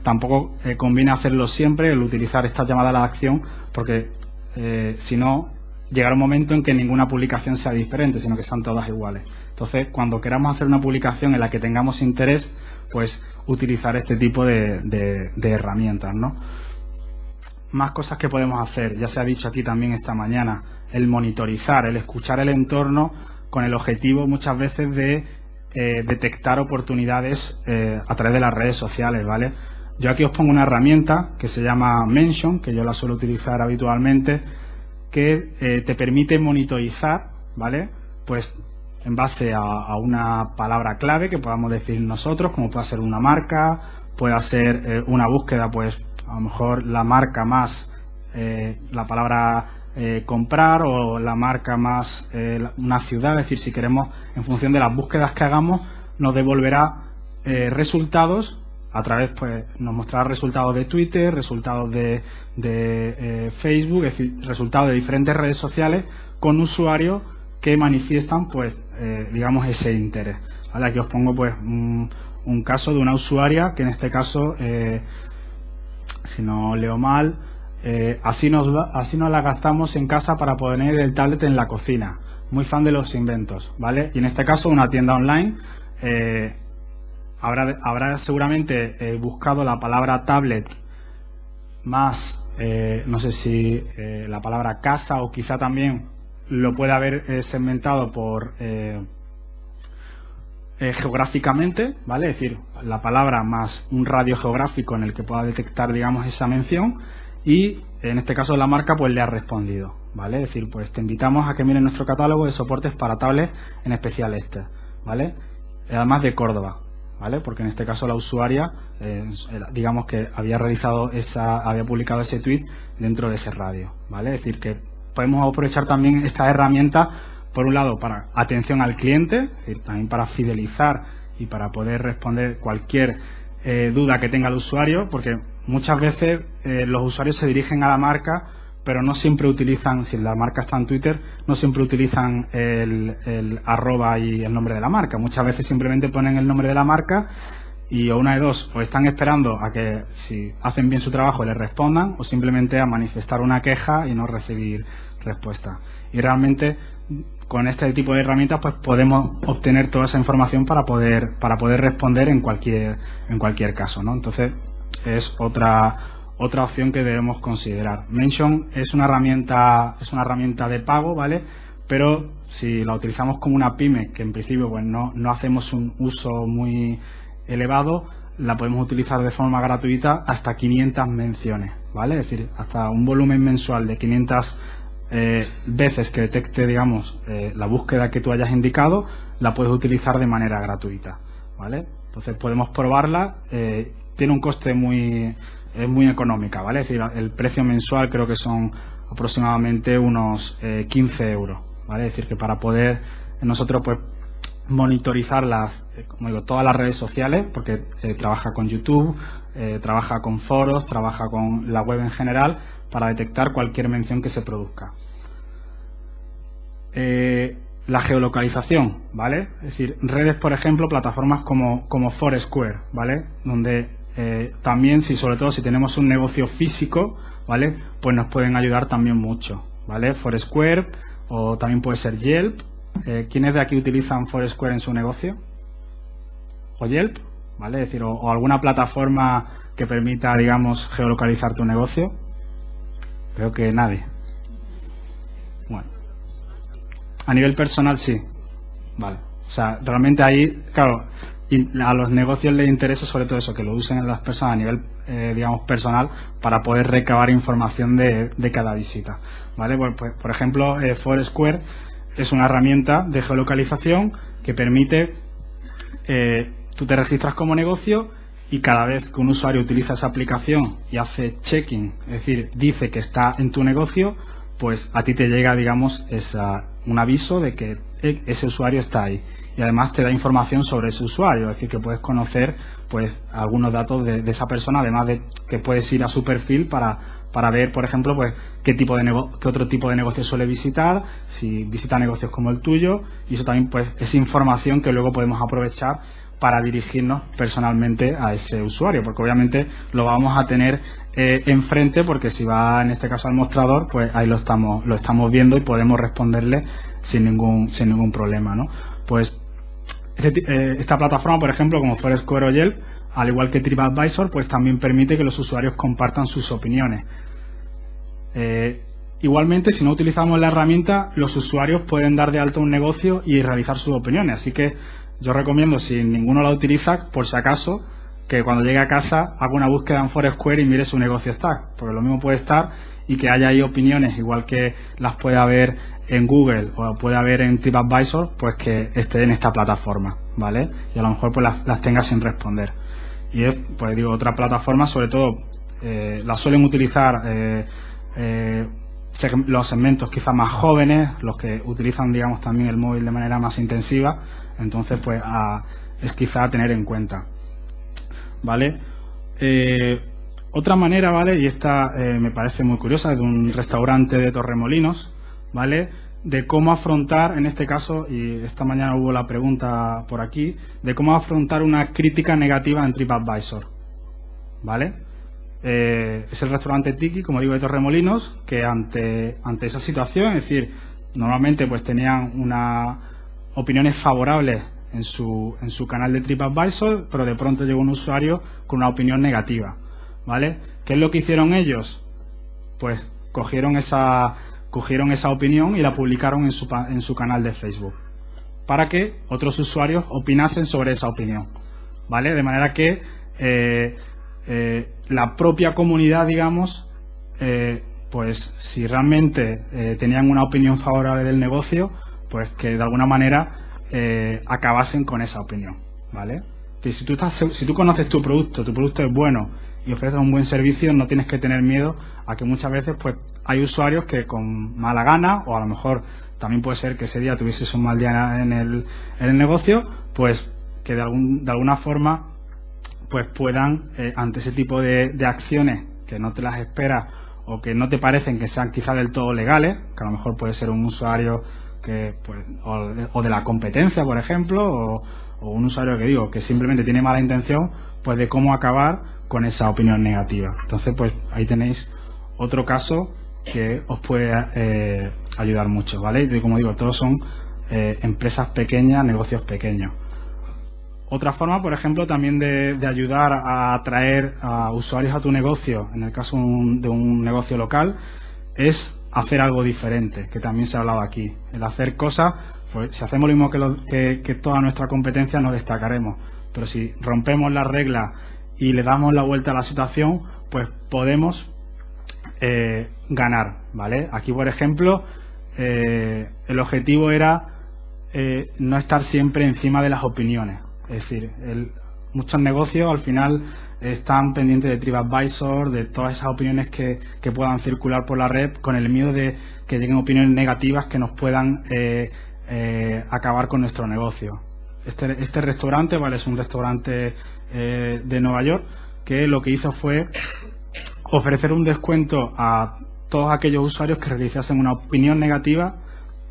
tampoco eh, conviene hacerlo siempre, el utilizar esta llamada a la acción, porque eh, si no, llegará un momento en que ninguna publicación sea diferente, sino que sean todas iguales. Entonces, cuando queramos hacer una publicación en la que tengamos interés, pues utilizar este tipo de, de herramientas, ¿no? Más cosas que podemos hacer, ya se ha dicho aquí también esta mañana, el monitorizar, el escuchar el entorno con el objetivo muchas veces de eh, detectar oportunidades eh, a través de las redes sociales, ¿vale? Yo aquí os pongo una herramienta que se llama Mention, que yo la suelo utilizar habitualmente, que eh, te permite monitorizar, ¿vale? Pues en base a, una palabra clave que podamos decir nosotros, como puede ser una marca, puede ser una búsqueda, pues a lo mejor la marca más la palabra eh, comprar o la marca más eh, una ciudad, es decir, si queremos, en función de las búsquedas que hagamos, nos devolverá eh, resultados a través, pues, nos mostrará resultados de Twitter, resultados de, de Facebook, es decir, resultados de diferentes redes sociales con usuarios que manifiestan, pues, digamos, ese interés. Aquí os pongo, pues, un, un, caso de una usuaria que en este caso, si no leo mal, eh, así, nos, así nos la gastamos en casa para poner el tablet en la cocina. Muy fan de los inventos, ¿vale? Y en este caso una tienda online eh, habrá, seguramente eh, buscado la palabra tablet más, no sé si la palabra casa o quizá también lo puede haber segmentado por geográficamente, ¿vale? Es decir, la palabra más un radio geográfico en el que pueda detectar, digamos, esa mención y en este caso la marca pues le ha respondido, ¿vale? Es decir, pues te invitamos a que mires nuestro catálogo de soportes para tablets, en especial este, ¿vale? Además de Córdoba, ¿vale? Porque en este caso la usuaria, eh, digamos que había realizado esa, había publicado ese tweet dentro de ese radio, ¿vale? Es decir, que podemos aprovechar también esta herramienta, por un lado, para atención al cliente, también para fidelizar y para poder responder cualquier eh, duda que tenga el usuario, porque muchas veces eh, los usuarios se dirigen a la marca, pero no siempre utilizan, si la marca está en Twitter, no siempre utilizan el, arroba y el nombre de la marca. Muchas veces simplemente ponen el nombre de la marca y o una de dos, o están esperando a que si hacen bien su trabajo le respondan, o simplemente a manifestar una queja y no recibir respuesta. Y realmente con este tipo de herramientas pues podemos obtener toda esa información para poder para poder responder en cualquier en cualquier caso ¿no? entonces es otra otra opción que debemos considerar. Mention es una herramienta es una herramienta de pago vale pero si la utilizamos como una pyme que en principio pues no, no hacemos un uso muy elevado la podemos utilizar de forma gratuita hasta 500 menciones vale es decir hasta un volumen mensual de 500 eh, veces que detecte, digamos, eh, la búsqueda que tú hayas indicado, la puedes utilizar de manera gratuita, ¿vale? Entonces podemos probarla, eh, tiene un coste muy, es muy económica, ¿vale? Es decir, el precio mensual creo que son aproximadamente unos 15 euros, ¿vale? Es decir, que para poder nosotros, pues, monitorizar las, como digo, todas las redes sociales, porque trabaja con YouTube, trabaja con foros, trabaja con la web en general, para detectar cualquier mención que se produzca. Eh, la geolocalización, ¿vale? Es decir, redes, por ejemplo, plataformas como, como Foursquare, ¿vale? Donde eh, también, si sobre todo si tenemos un negocio físico, ¿vale? Pues nos pueden ayudar también mucho, ¿vale? Foursquare o también puede ser Yelp. Eh, ¿Quiénes de aquí utilizan Foursquare en su negocio? ¿O Yelp? ¿Vale? Es decir, o alguna plataforma que permita, digamos, geolocalizar tu negocio. Creo que nadie. Bueno. A nivel personal, sí. Vale. O sea, realmente ahí, claro, a los negocios les interesa sobre todo eso, que lo usen las personas a nivel, eh, digamos, personal para poder recabar información de, cada visita. ¿Vale? Pues, pues por ejemplo, eh, Foursquare es una herramienta de geolocalización que permite, eh, tú te registras como negocio y cada vez que un usuario utiliza esa aplicación y hace checking, es decir, dice que está en tu negocio, pues a ti te llega, digamos, esa, un aviso de que e, ese usuario está ahí. Y además te da información sobre ese usuario, es decir, que puedes conocer pues algunos datos de, esa persona, además de que puedes ir a su perfil para, para ver, por ejemplo, pues qué tipo de qué otro tipo de negocio suele visitar, si visita negocios como el tuyo, y eso también pues es información que luego podemos aprovechar para dirigirnos personalmente a ese usuario, porque obviamente lo vamos a tener eh, enfrente, porque si va en este caso al mostrador, pues ahí lo estamos, lo estamos viendo y podemos responderle sin ningún, sin ningún problema, ¿no? Pues este eh, esta plataforma, por ejemplo, como Foursquare o Yelp, al igual que TripAdvisor, pues también permite que los usuarios compartan sus opiniones. Eh, igualmente, si no utilizamos la herramienta, los usuarios pueden dar de alta un negocio y realizar sus opiniones. Así que yo recomiendo, si ninguno la utiliza, por si acaso, que cuando llegue a casa haga una búsqueda en Foursquare y mire su negocio está, porque lo mismo puede estar y que haya ahí opiniones, igual que las puede haber en Google o puede haber en TripAdvisor, pues que esté en esta plataforma, ¿vale? Y a lo mejor pues las, tenga sin responder. Y es, pues digo, otra plataforma, sobre todo, eh, las suelen utilizar eh, eh, los segmentos quizás más jóvenes, los que utilizan, digamos, también el móvil de manera más intensiva, entonces, pues, es quizá a tener en cuenta. ¿Vale? Eh, otra manera, ¿vale? Y esta me parece muy curiosa, es de un restaurante de Torremolinos, ¿vale? De cómo afrontar, en este caso, y esta mañana hubo la pregunta por aquí, de cómo afrontar una crítica negativa en TripAdvisor, ¿vale? Eh, es el restaurante Tiki, como digo, de Torremolinos, que ante, ante esa situación, es decir, normalmente pues tenían una, opiniones favorables en su, en su canal de TripAdvisor, pero de pronto llegó un usuario con una opinión negativa. ¿Vale? ¿Qué es lo que hicieron ellos? Pues cogieron esa, cogieron esa opinión y la publicaron en su, en su canal de Facebook para que otros usuarios opinasen sobre esa opinión. ¿Vale? De manera que eh, eh, la propia comunidad, digamos, eh, pues si realmente tenían una opinión favorable del negocio, pues que de alguna manera acabasen con esa opinión, ¿vale? Si tú, estás, si tú conoces tu producto, tu producto es bueno y ofreces un buen servicio, no tienes que tener miedo a que muchas veces pues hay usuarios que con mala gana o a lo mejor también puede ser que ese día tuvieses un mal día en el, en el negocio, pues que de, algún, de alguna forma pues puedan, eh, ante ese tipo de, de acciones que no te las esperas o que no te parecen que sean quizá del todo legales, que a lo mejor puede ser un usuario que pues, o, de la competencia, por ejemplo, o, un usuario que digo que simplemente tiene mala intención, pues de cómo acabar con esa opinión negativa. Entonces, pues ahí tenéis otro caso que os puede eh, ayudar mucho, ¿vale? Y como digo, todos son eh, empresas pequeñas, negocios pequeños. Otra forma, por ejemplo, también de, ayudar a atraer a usuarios a tu negocio, en el caso de un negocio local, es hacer algo diferente, que también se ha hablado aquí. El hacer cosas, pues si hacemos lo mismo que, que, toda nuestra competencia, nos destacaremos. Pero si rompemos las reglas y le damos la vuelta a la situación, pues podemos eh, ganar, ¿vale? Aquí, por ejemplo, eh, el objetivo era eh, no estar siempre encima de las opiniones. Es decir, muchos negocios al final están pendientes de TripAdvisor, de todas esas opiniones que, puedan circular por la red, con el miedo de que lleguen opiniones negativas que nos puedan acabar con nuestro negocio. Este, este restaurante, vale, es un restaurante eh, de Nueva York, que lo que hizo fue ofrecer un descuento a todos aquellos usuarios que realizasen una opinión negativa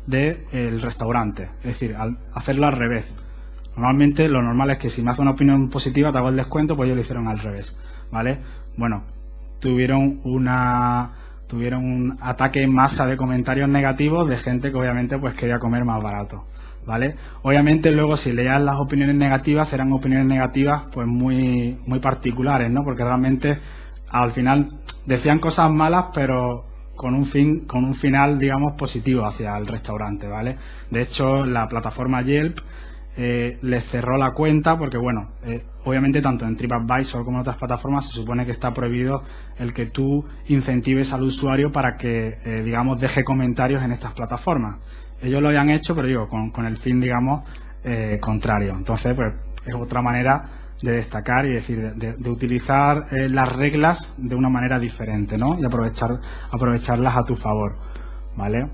del restaurante. Es decir, al hacerlo al revés. Normalmente lo normal es que si me hace una opinión positiva te hago el descuento, pues ellos lo hicieron al revés. ¿Vale? Bueno, tuvieron una tuvieron un ataque en masa de comentarios negativos de gente que obviamente pues quería comer más barato. ¿Vale? Obviamente luego si leías las opiniones negativas eran opiniones negativas pues muy muy particulares, ¿no? Porque realmente al final decían cosas malas, pero con un fin con un final digamos positivo hacia el restaurante, ¿vale? De hecho, la plataforma Yelp eh, les cerró la cuenta porque, bueno, eh, obviamente tanto en TripAdvisor como en otras plataformas se supone que está prohibido el que tú incentives al usuario para que, eh, digamos, deje comentarios en estas plataformas. Ellos lo habían hecho, pero digo, con, el fin, digamos, eh, contrario. Entonces, pues es otra manera de destacar y decir, de, utilizar las reglas de una manera diferente, ¿no? Y aprovechar, aprovecharlas a tu favor, ¿vale?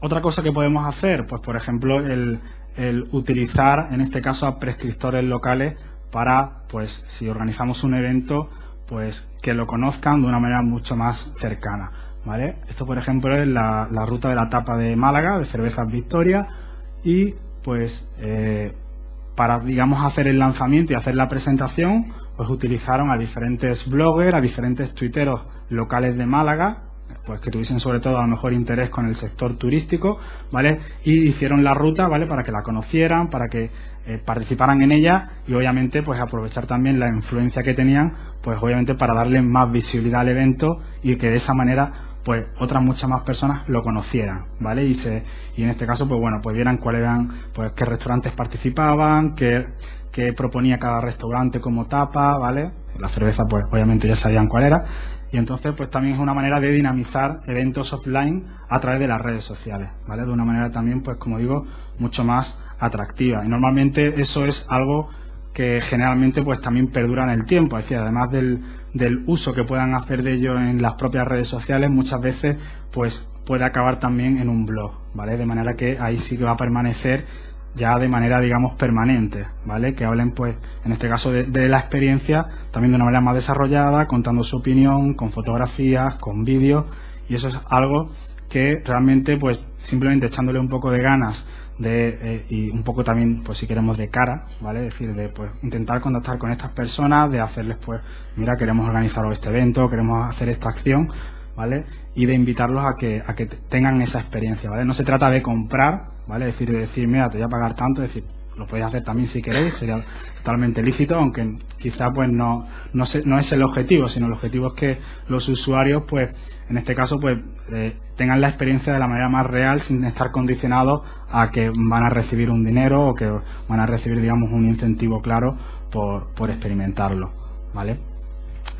Otra cosa que podemos hacer, pues por ejemplo, el, el utilizar en este caso a prescriptores locales para, pues, si organizamos un evento, pues que lo conozcan de una manera mucho más cercana. Esto, por ejemplo, es la, ruta de la tapa de Málaga, de Cervezas Victoria, y pues eh, para, digamos, hacer el lanzamiento y hacer la presentación, pues utilizaron a diferentes bloggers, a diferentes tuiteros locales de Málaga, pues que tuviesen sobre todo a lo mejor interés con el sector turístico, ¿vale? Y hicieron la ruta, ¿vale? Para que la conocieran, para que eh, participaran en ella y obviamente pues aprovechar también la influencia que tenían, pues obviamente para darle más visibilidad al evento y que de esa manera pues otras muchas más personas lo conocieran, ¿vale? Y se y en este caso pues bueno, pues vieran cuáles eran pues qué restaurantes participaban, qué qué proponía cada restaurante como tapa, ¿vale? La cerveza pues obviamente ya sabían cuál era y entonces pues también es una manera de dinamizar eventos offline a través de las redes sociales, ¿vale? De una manera también pues como digo mucho más atractiva y normalmente eso es algo que generalmente pues también perdura en el tiempo, es decir, además del, del uso que puedan hacer de ello en las propias redes sociales, muchas veces pues puede acabar también en un blog, ¿vale? De manera que ahí sí que va a permanecer ya de manera, digamos, permanente, ¿vale? Que hablen, pues, en este caso de, la experiencia, también de una manera más desarrollada, contando su opinión, con fotografías, con vídeos, y eso es algo que realmente, pues, simplemente echándole un poco de ganas de, eh, y un poco también, pues, si queremos de cara, ¿vale? Es decir, de, pues, intentar contactar con estas personas, de hacerles, pues, mira, queremos organizar este evento, queremos hacer esta acción, ¿vale? Y de invitarlos a que, a que tengan esa experiencia, ¿vale? No se trata de comprar, ¿vale? Es decir, de decir, mira, te voy a pagar tanto, es decir, lo podéis hacer también si queréis, sería totalmente lícito, aunque quizá pues no, no, no es el objetivo, sino el objetivo es que los usuarios, pues, en este caso, pues, eh, tengan la experiencia de la manera más real sin estar condicionados a que van a recibir un dinero o que van a recibir, digamos, un incentivo claro por, por experimentarlo, ¿vale?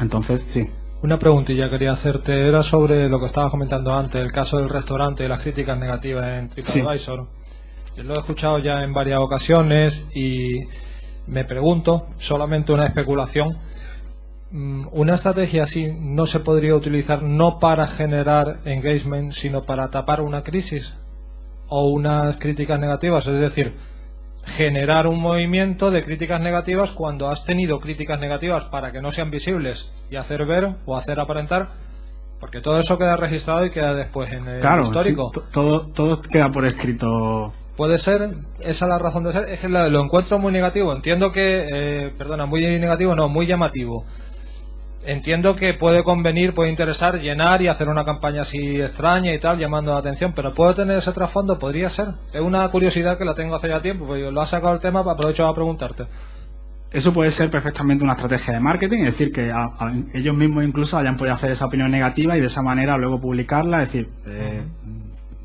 Entonces, sí. Una preguntilla quería hacerte, era sobre lo que estabas comentando antes, el caso del restaurante y las críticas negativas en TripAdvisor. Lo he escuchado ya en varias ocasiones y me pregunto, solamente una especulación, ¿una estrategia así no se podría utilizar no para generar engagement, sino para tapar una crisis o unas críticas negativas? Es decir, generar un movimiento de críticas negativas cuando has tenido críticas negativas para que no sean visibles y hacer ver o hacer aparentar porque todo eso queda registrado y queda después en el histórico. todo, todo queda por escrito. Puede ser, esa es la razón de ser, es que lo encuentro muy negativo. Entiendo que, eh, perdona, muy negativo, no, muy llamativo entiendo que puede convenir, puede interesar llenar y hacer una campaña así extraña y tal, llamando la atención, pero ¿puedo tener ese trasfondo? Podría ser. Es una curiosidad que la tengo hace ya tiempo, porque lo ha sacado el tema, aprovecho a preguntarte. Eso puede ser perfectamente una estrategia de marketing, es decir, que ellos mismos incluso hayan podido hacer esa opinión negativa y de esa manera luego publicarla, es decir, eh,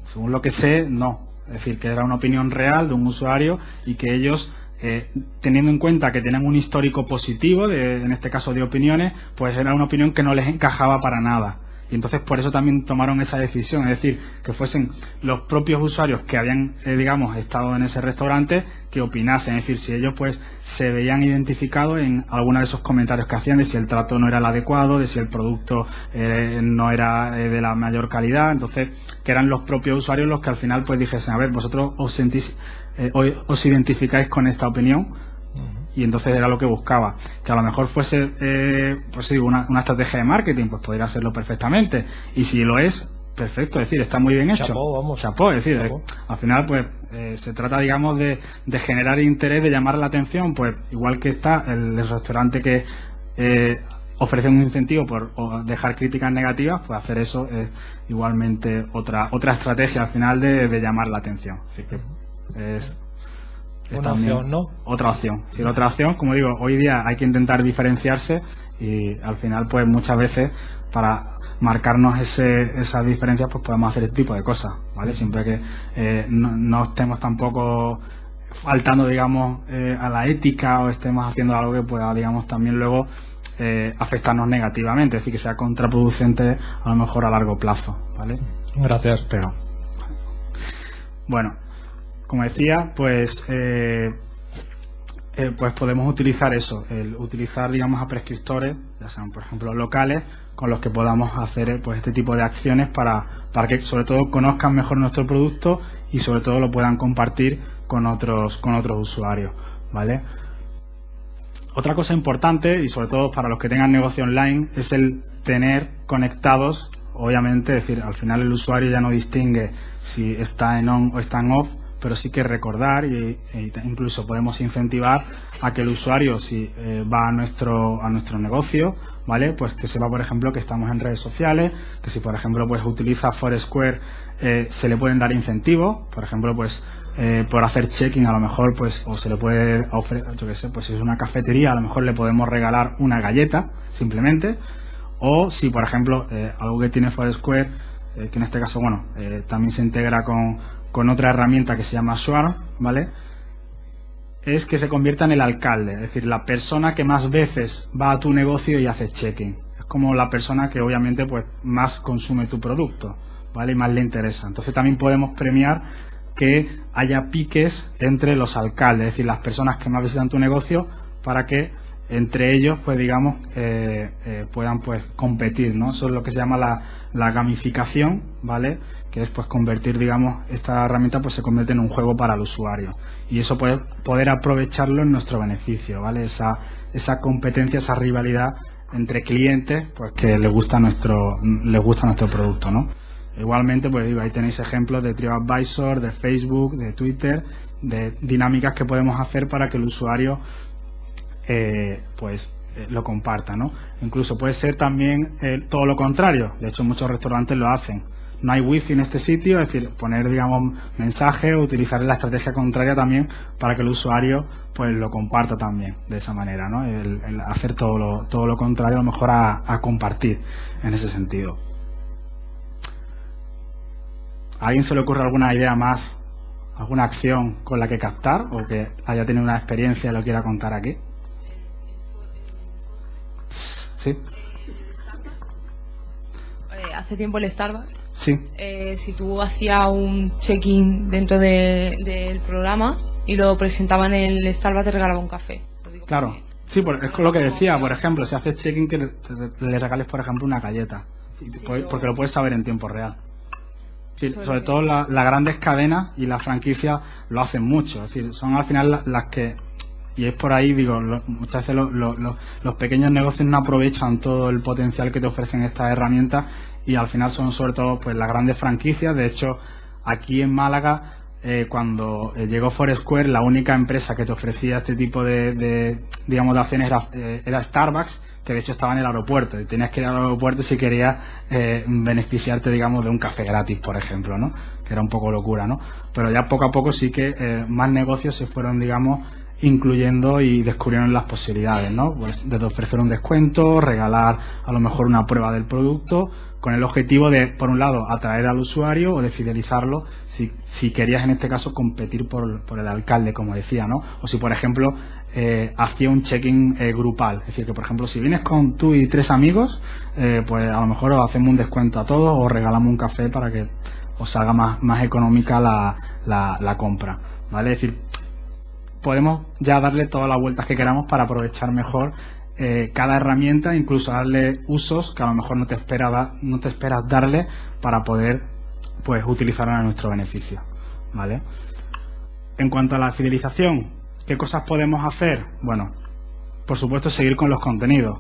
según lo que sé, no. Es decir, que era una opinión real de un usuario y que ellos eh, teniendo en cuenta que tenían un histórico positivo, de, en este caso de opiniones, pues era una opinión que no les encajaba para nada. Y entonces por eso también tomaron esa decisión, es decir, que fuesen los propios usuarios que habían, eh, digamos, estado en ese restaurante que opinasen, es decir, si ellos pues se veían identificados en alguno de esos comentarios que hacían de si el trato no era el adecuado, de si el producto eh, no era de la mayor calidad, entonces que eran los propios usuarios los que al final pues dijesen, a ver, vosotros os sentís eh, os identificáis con esta opinión y entonces era lo que buscaba que a lo mejor fuese eh, pues una, una, estrategia de marketing pues podría hacerlo perfectamente y si lo es perfecto, es decir, está muy bien hecho. Chapó, vamos. Chapó, es decir, Chapó. eh, al final, pues, eh, se trata, digamos, de, de generar interés, de llamar la atención, pues, igual que está el, el restaurante que eh, ofrece un incentivo por o dejar críticas negativas, pues hacer eso es igualmente otra otra estrategia al final de, de llamar la atención. Así que es, es Una también opción, ¿no? Otra opción. Es decir, otra opción, como digo, hoy día hay que intentar diferenciarse y al final, pues muchas veces para marcarnos ese, esas diferencias, pues podemos hacer este tipo de cosas, ¿vale? Siempre que eh, no, no estemos tampoco faltando, digamos, eh, a la ética o estemos haciendo algo que pueda, digamos, también luego eh, afectarnos negativamente, es decir, que sea contraproducente a lo mejor a largo plazo, ¿vale? Gracias. pero bueno como decía pues eh, eh, pues podemos utilizar eso el utilizar digamos a prescriptores ya sean por ejemplo locales con los que podamos hacer eh, pues este tipo de acciones para para que sobre todo conozcan mejor nuestro producto y sobre todo lo puedan compartir con otros con otros usuarios vale otra cosa importante, y sobre todo para los que tengan negocio online, es el tener conectados, obviamente, es decir, al final el usuario ya no distingue si está en on o está en off, pero sí que recordar e incluso podemos incentivar a que el usuario, si eh, va a nuestro, a nuestro negocio, ¿vale? Pues que sepa, por ejemplo, que estamos en redes sociales, que si, por ejemplo, pues utiliza Foursquare, eh, se le pueden dar incentivos, por ejemplo, pues eh, por hacer checking a lo mejor pues o se le puede ofrecer yo qué sé pues si es una cafetería a lo mejor le podemos regalar una galleta simplemente o si por ejemplo algo que tiene Foursquare que en este caso bueno también se integra con, con otra herramienta que se llama Swarm vale es que se convierta en el alcalde es decir la persona que más veces va a tu negocio y hace checking es como la persona que obviamente pues más consume tu producto vale y más le interesa entonces también podemos premiar que haya piques entre los alcaldes, es decir, las personas que más visitan tu negocio, para que entre ellos, pues digamos, eh, eh, puedan pues competir, ¿no? Eso es lo que se llama la, la gamificación, ¿vale? Que es pues convertir, digamos, esta herramienta pues se convierte en un juego para el usuario. Y eso puede poder aprovecharlo en nuestro beneficio, ¿vale? Esa, esa competencia, esa rivalidad entre clientes, pues que les gusta nuestro, les gusta nuestro producto, ¿no? Igualmente, pues ahí tenéis ejemplos de TripAdvisor, de Facebook, de Twitter, de dinámicas que podemos hacer para que el usuario eh, pues eh, lo comparta, ¿no? Incluso puede ser también eh, todo lo contrario. De hecho, muchos restaurantes lo hacen. No hay wifi en este sitio, es decir, poner, digamos, mensaje o utilizar la estrategia contraria también para que el usuario pues lo comparta también de esa manera, ¿no? El hacer todo lo, todo lo contrario, a lo mejor a, a compartir en ese sentido. ¿A alguien se le ocurre alguna idea más, alguna acción con la que captar o que haya tenido una experiencia y lo quiera contar aquí? Sí, Eh, hace tiempo el Starbucks, sí, eh, si tú hacías un check-in dentro de- del programa y lo presentaban en el Starbucks te regalaba un café. Claro. Sí, por- es lo que decía, por ejemplo, si haces check-in que le, regales, por ejemplo, una galleta, Sí, porque lo puedes saber en tiempo real. Sí, Sobre todo. todo la- las grandes cadenas y las franquicias lo hacen mucho, es decir, son al final la- las que y es por ahí, digo, lo- muchas veces lo- lo- los pequeños negocios no aprovechan todo el potencial que te ofrecen estas herramientas y al final son sobre todo pues las grandes franquicias. De hecho, aquí en Málaga, eh, cuando eh, llegó Foursquare, la única empresa que te ofrecía este tipo de, de, digamos, acciones era, eh, era Starbucks, que de hecho estaba en el aeropuerto y tenías que ir al aeropuerto si querías eh, beneficiarte, digamos, de un café gratis, por ejemplo, ¿no? Que era un poco locura, ¿no? Pero ya poco a poco sí que más negocios se fueron, digamos, incluyendo y descubrieron las posibilidades, ¿no? Pues desde ofrecer un descuento, regalar a lo mejor una prueba del producto, con el objetivo de, por un lado, atraer al usuario o de fidelizarlo si, si querías en este caso competir por, por el alcalde, como decía, ¿no? O si, por ejemplo, eh, hacía un check-in eh, grupal. Es decir, que, por ejemplo, si vienes con tú y tres amigos, eh, pues a lo mejor os hacemos un descuento a todos o regalamos un café para que os salga más, más económica la, la, la compra, ¿vale? Es decir, podemos ya darle todas las vueltas que queramos para aprovechar mejor eh, cada herramienta, incluso darle usos que a lo mejor no te esperaba, no te esperas darle para poder pues utilizarlo a nuestro beneficio, ¿vale? En cuanto a la fidelización, ¿qué cosas podemos hacer? Bueno, por supuesto seguir con los contenidos.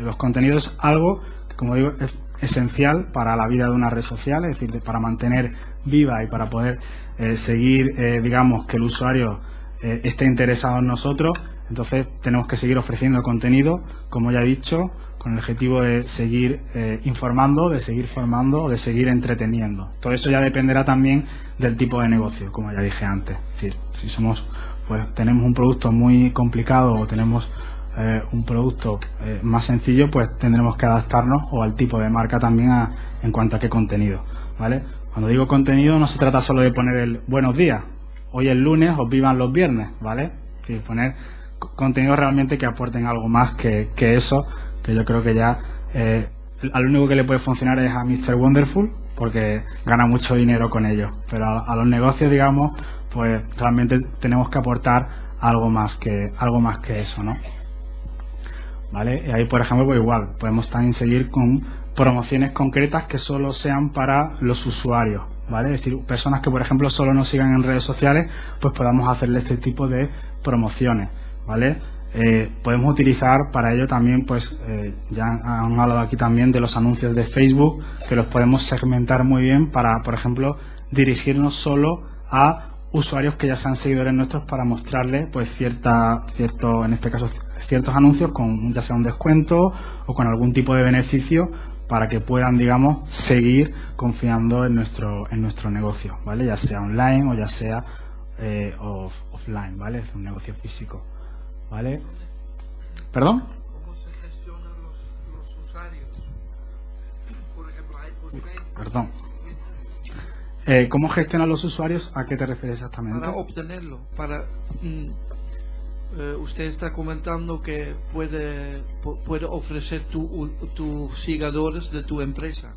Los contenidos es algo como digo, es esencial para la vida de una red social, es decir, para mantener viva y para poder eh, seguir, eh, digamos, que el usuario esté interesado en nosotros. Entonces tenemos que seguir ofreciendo contenido, como ya he dicho, con el objetivo de seguir informando, de seguir formando, de seguir entreteniendo. Todo eso ya dependerá también del tipo de negocio, como ya dije antes. Es decir, si somos, pues tenemos un producto muy complicado o tenemos eh, un producto eh, más sencillo, pues tendremos que adaptarnos o al tipo de marca también en cuanto a qué contenido, ¿vale? Cuando digo contenido no se trata solo de poner el buenos días, hoy es lunes o vivan los viernes, ¿vale? Poner contenidos realmente que aporten algo más que, eso, que yo creo que ya eh, al único que le puede funcionar es a Mr. Wonderful, porque gana mucho dinero con ello. Pero a, los negocios, digamos, pues realmente tenemos que aportar algo más que algo más que eso, ¿no? ¿vale? ahí, por ejemplo, pues igual, podemos también seguir con promociones concretas que solo sean para los usuarios, ¿vale? Es decir, personas que, por ejemplo, solo nos sigan en redes sociales, pues podamos hacerle este tipo de promociones, ¿vale? Eh, podemos utilizar para ello también, pues eh, ya han hablado aquí también de los anuncios de Facebook, que los podemos segmentar muy bien para, por ejemplo, dirigirnos solo a usuarios que ya sean seguidores nuestros para mostrarles, pues cierta, cierto, en este caso, ciertos anuncios con ya sea un descuento o con algún tipo de beneficio para que puedan, digamos, seguir confiando en nuestro, en nuestro negocio, ¿vale? Ya sea online o ya sea eh, offline, ¿vale? Es un negocio físico, ¿vale? ¿Perdón? ¿Cómo se gestionan los, usuarios? Por ejemplo, hay Perdón. Eh, ¿Cómo gestionan los usuarios? ¿A qué te refieres exactamente? Para obtenerlo, para... Mm, eh, usted está comentando que puede, puede ofrecer tus sigadores de tu empresa.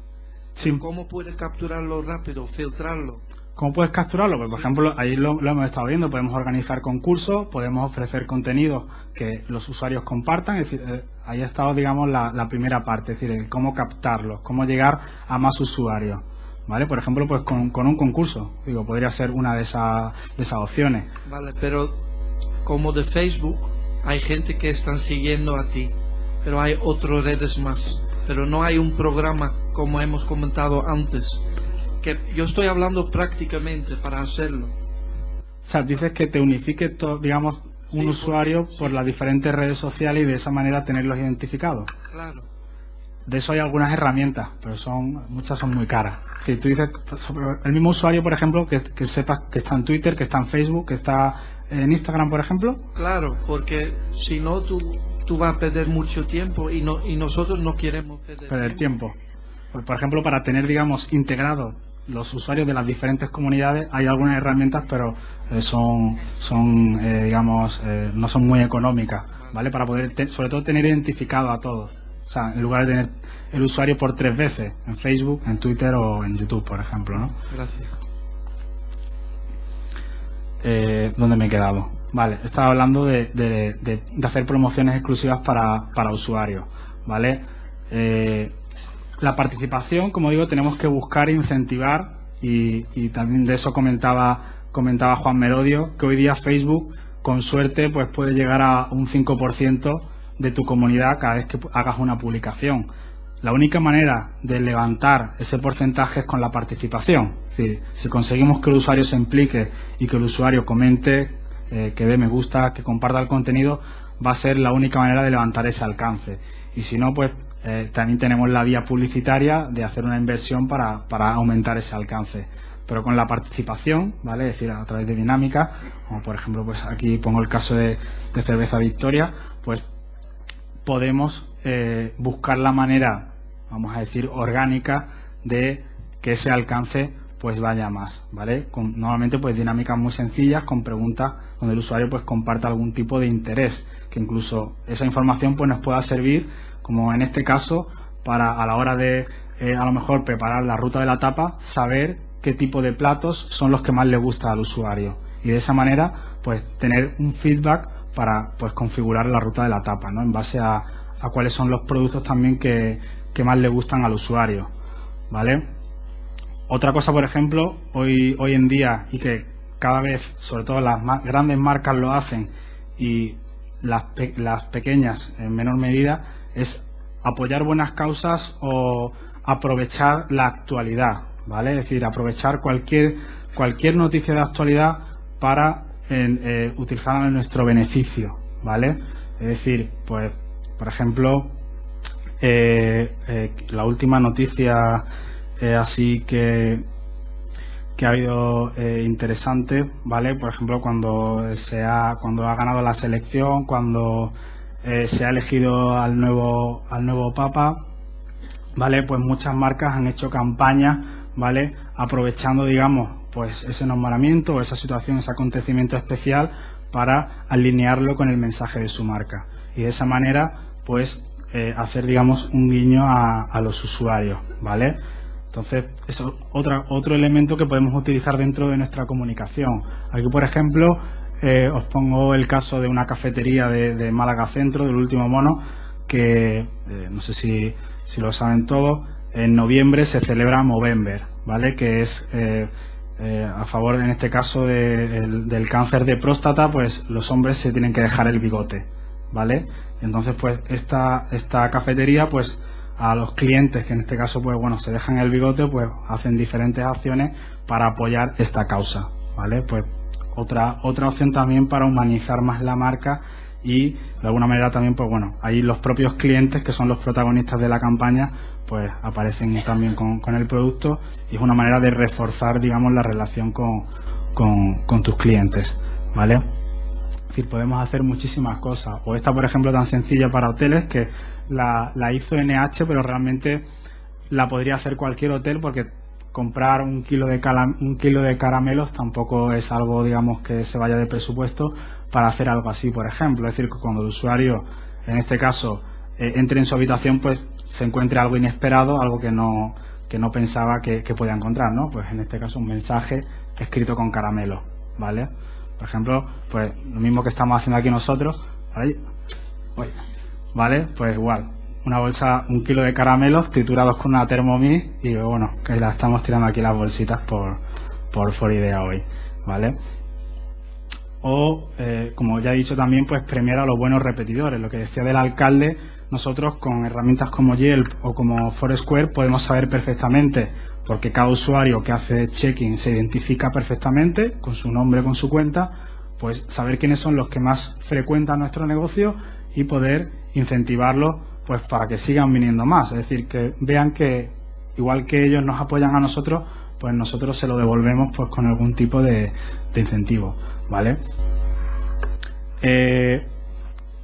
Sí. ¿Cómo puede capturarlo rápido, filtrarlo? ¿Cómo puedes capturarlo? Pues, por ejemplo, ahí lo, hemos estado viendo, podemos organizar concursos, podemos ofrecer contenido que los usuarios compartan, es decir, eh, ahí ha estado, digamos, la, primera parte, es decir, el cómo captarlos, cómo llegar a más usuarios. ¿Vale? Por ejemplo, pues con, con un concurso, digo, podría ser una de, esas de esas opciones. Vale, pero como de Facebook, hay gente que están siguiendo a ti, pero hay otras redes más. Pero no hay un programa como hemos comentado antes. Que yo estoy hablando prácticamente para hacerlo. O sea, dices que te unifique, digamos, un usuario por las diferentes redes sociales y de esa manera tenerlos identificados. Claro. De eso hay algunas herramientas, pero son muchas son muy caras. Si tú dices, el mismo usuario, por ejemplo, que, que sepas que está en Twitter, que está en Facebook, que está en Instagram, por ejemplo? Claro, porque si no, tú, tú vas a perder mucho tiempo y, no, y nosotros no queremos perder, tiempo. Pues, por ejemplo, para tener, digamos, integrados los usuarios de las diferentes comunidades, hay algunas herramientas, pero eh, son, son eh, digamos, eh, no son muy económicas, ¿vale? Para poder, sobre todo, tener identificado a todos. O sea, en lugar de tener el usuario por tres veces, en Facebook, en Twitter o en YouTube, por ejemplo, ¿no? Gracias ¿dónde me he quedado? Vale, estaba hablando de, de, hacer promociones exclusivas para, para usuarios, ¿vale? Eh, la participación, como digo, tenemos que buscar incentivar y, y, también de eso comentaba comentaba Juan Merodio, que hoy día Facebook, con suerte, pues puede llegar a un 5% de tu comunidad cada vez que hagas una publicación. La única manera de levantar ese porcentaje es con la participación. Es decir, si conseguimos que el usuario se implique y que el usuario comente, eh, que dé me gusta, que comparta el contenido, va a ser la única manera de levantar ese alcance. Y si no, pues eh, también tenemos la vía publicitaria de hacer una inversión para, aumentar ese alcance. Pero con la participación, ¿vale? Es decir, a través de dinámica, como por ejemplo, pues aquí pongo el caso de, de Cerveza Victoria, pues podemos eh, buscar la manera, vamos a decir, orgánica de que ese alcance pues vaya más, ¿vale? Con, normalmente pues dinámicas muy sencillas con preguntas donde el usuario pues comparta algún tipo de interés, que incluso esa información pues nos pueda servir, como en este caso, para a la hora de eh, a lo mejor preparar la ruta de la tapa, saber qué tipo de platos son los que más le gusta al usuario y de esa manera pues tener un feedback para pues configurar la ruta de la tapa, ¿no? En base a, a cuáles son los productos también que, más le gustan al usuario, ¿vale? Otra cosa, por ejemplo, hoy, hoy en día y que cada vez, sobre todo las grandes marcas lo hacen y las, las pequeñas en menor medida, es apoyar buenas causas o aprovechar la actualidad, ¿vale? Es decir, aprovechar cualquier, cualquier noticia de actualidad para eh, utilizarla en nuestro beneficio, ¿vale? Es decir, pues, por ejemplo, eh, eh, la última noticia así que, que ha habido interesante, ¿vale? Por ejemplo, cuando se ha, cuando ha ganado la selección, cuando se ha elegido al nuevo, al nuevo Papa, ¿vale? Pues muchas marcas han hecho campañas, ¿vale? Aprovechando, digamos, pues ese nombramiento o esa situación, ese acontecimiento especial para alinearlo con el mensaje de su marca. Y de esa manera, pues, eh, hacer, digamos, un guiño a, los usuarios, ¿vale? Entonces, es otra, otro elemento que podemos utilizar dentro de nuestra comunicación. Aquí, por ejemplo, eh, os pongo el caso de una cafetería de, Málaga Centro, del último mono, que eh, no sé si lo saben todos, en noviembre se celebra Movember, ¿vale? Que es eh, a favor, en este caso, del cáncer de próstata, pues los hombres se tienen que dejar el bigote, ¿vale? Entonces, pues esta, esta cafetería, pues a los clientes que en este caso, pues bueno, se dejan el bigote, pues hacen diferentes acciones para apoyar esta causa, ¿vale? Pues otra, otra opción también para humanizar más la marca y de alguna manera también pues bueno ahí los propios clientes que son los protagonistas de la campaña pues aparecen también con, el producto y es una manera de reforzar digamos la relación con, con, tus clientes vale es decir podemos hacer muchísimas cosas. O esta por ejemplo tan sencilla para hoteles que la, la hizo NH pero realmente la podría hacer cualquier hotel porque comprar un kilo de un kilo de caramelos tampoco es algo digamos que se vaya de presupuesto para hacer algo así, por ejemplo. Es decir, que cuando el usuario, en este caso, eh, entre en su habitación, pues se encuentre algo inesperado, algo que no, que no pensaba que, podía encontrar, ¿no? Pues en este caso un mensaje escrito con caramelo, ¿vale? Por ejemplo, pues lo mismo que estamos haciendo aquí nosotros, ¿vale? Pues igual, una bolsa, un kilo de caramelos triturados con una Thermomix y bueno, que la estamos tirando aquí las bolsitas por, por Foridea hoy, ¿vale? o, eh, como ya he dicho también, pues premiar a los buenos repetidores. Lo que decía del alcalde, nosotros con herramientas como Yelp o como Foursquare podemos saber perfectamente, porque cada usuario que hace check-in se identifica perfectamente con su nombre, con su cuenta, pues saber quiénes son los que más frecuentan nuestro negocio y poder incentivarlos pues para que sigan viniendo más. Es decir, que vean que igual que ellos nos apoyan a nosotros, pues nosotros se lo devolvemos pues con algún tipo de, incentivo, ¿vale? Eh,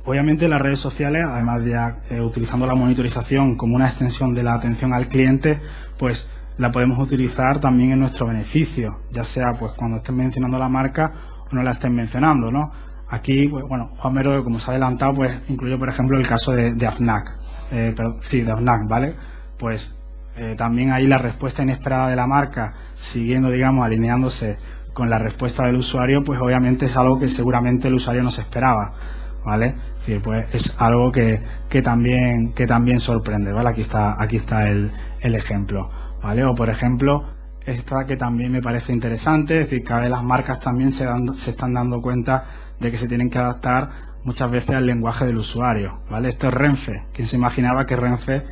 obviamente las redes sociales, además de eh, utilizando la monitorización como una extensión de la atención al cliente, pues la podemos utilizar también en nuestro beneficio, ya sea pues cuando estén mencionando la marca o no la estén mencionando, ¿no? Aquí, pues, bueno, Juan Mero, como se ha adelantado, pues incluye, por ejemplo, el caso de, de AFNAC, eh, sí, de AFNAC, ¿vale? Pues eh, también ahí la respuesta inesperada de la marca, siguiendo, digamos, alineándose con la respuesta del usuario, pues obviamente es algo que seguramente el usuario no se esperaba, ¿vale? Pues es algo que, que también que también sorprende, ¿vale? Aquí está aquí está el, el ejemplo, ¿vale? O por ejemplo, esta que también me parece interesante, es decir, cada vez las marcas también se, se están dando cuenta de que se tienen que adaptar muchas veces al lenguaje del usuario, ¿vale? Esto es Renfe. ¿Quién se imaginaba que Renfe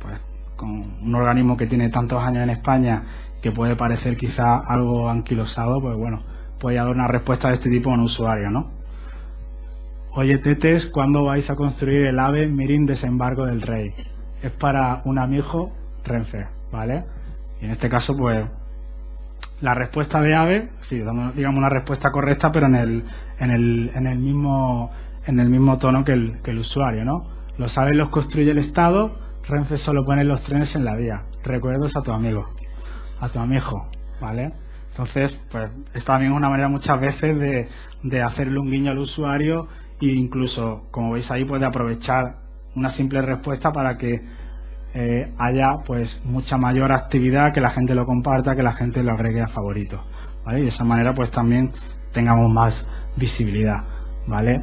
pues con un organismo que tiene tantos años en España que puede parecer quizá algo anquilosado, pues bueno, puede dar una respuesta de este tipo a un usuario, ¿no? Oye, Tetes, ¿cuándo vais a construir el AVE Mirin Desembarco del Rey? Es para un amigo Renfe, ¿vale? Y en este caso, pues, la respuesta de AVE, sí, digamos una respuesta correcta, pero en el, en el, en el mismo en el mismo tono que el, que el usuario, ¿no? Los AVE los construye el Estado, Renfe solo pone los trenes en la vía. Recuerdos a tu amigo, a tu amigo, ¿vale? Entonces, pues, esta también es una manera muchas veces de, de hacerle un guiño al usuario e incluso, como veis ahí, puede aprovechar una simple respuesta para que eh, haya pues mucha mayor actividad, que la gente lo comparta, que la gente lo agregue a favoritos, ¿vale? Y de esa manera pues también tengamos más visibilidad, ¿vale?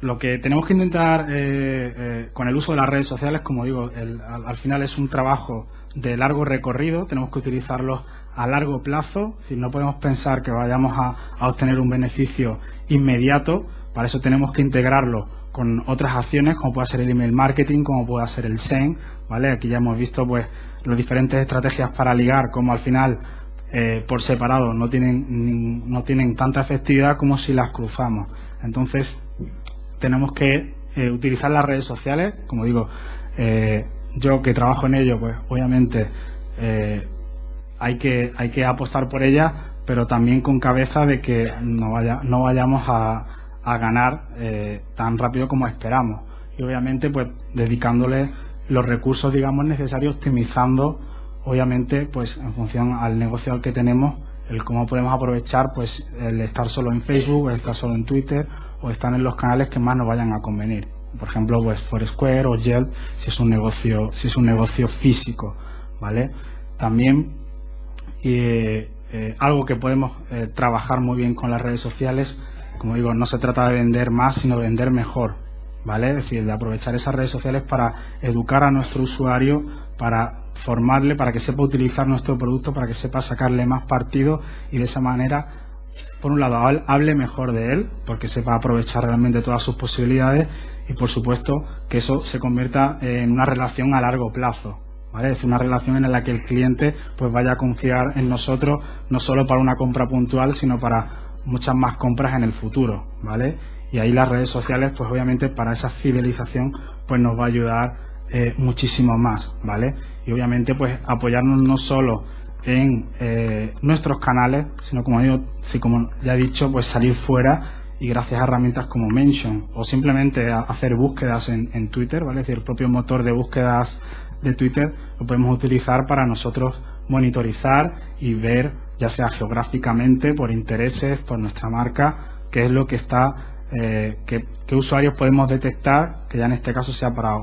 lo que tenemos que intentar eh, eh, con el uso de las redes sociales, como digo, al, final es un trabajo de largo recorrido, tenemos que utilizarlos a largo plazo, si no podemos pensar que vayamos a, obtener un beneficio inmediato, Para eso tenemos que integrarlo con otras acciones, como puede ser el email marketing, como puede ser el SEN, ¿vale? Aquí ya hemos visto, pues, las diferentes estrategias para ligar, como al final, eh, por separado, no tienen, no tienen tanta efectividad como si las cruzamos. Entonces, tenemos que eh, utilizar las redes sociales, como digo, eh, yo que trabajo en ello, pues obviamente hay, que, hay que apostar por ellas, pero también con cabeza de que no, vaya, no vayamos a, a ganar eh, tan rápido como esperamos. Y obviamente, pues dedicándole los recursos, digamos, necesarios, optimizando, obviamente, pues en función al negocio al que tenemos, el cómo podemos aprovechar, pues el estar solo en Facebook, el estar solo en Twitter, o estar en los canales que más nos vayan a convenir. Por ejemplo, pues Foursquare o Yelp, si es un negocio, si es un negocio físico, ¿vale? También eh, eh, algo que podemos eh, trabajar muy bien con las redes sociales, como digo, no se trata de vender más, sino de vender mejor, ¿vale? Es decir, de aprovechar esas redes sociales para educar a nuestro usuario, para formarle, para que sepa utilizar nuestro producto, para que sepa sacarle más partido y de esa manera, por un lado, hable mejor de él, porque sepa aprovechar realmente todas sus posibilidades y, por supuesto, que eso se convierta en una relación a largo plazo, es una relación en la que el cliente pues vaya a confiar en nosotros no solo para una compra puntual, sino para muchas más compras en el futuro, ¿vale? Y ahí las redes sociales, pues obviamente para esa fidelización, pues nos va a ayudar eh, muchísimo más, ¿vale? Y obviamente pues apoyarnos no solo en eh, nuestros canales, sino como digo, si como ya he dicho, pues salir fuera y gracias a herramientas como Mention o simplemente hacer búsquedas en, en Twitter, ¿vale? Es decir, el propio motor de búsquedas de Twitter lo podemos utilizar para nosotros monitorizar y ver, ya sea geográficamente, por intereses, por nuestra marca, qué es lo que está, eh, qué, usuarios podemos detectar, que ya en este caso sea para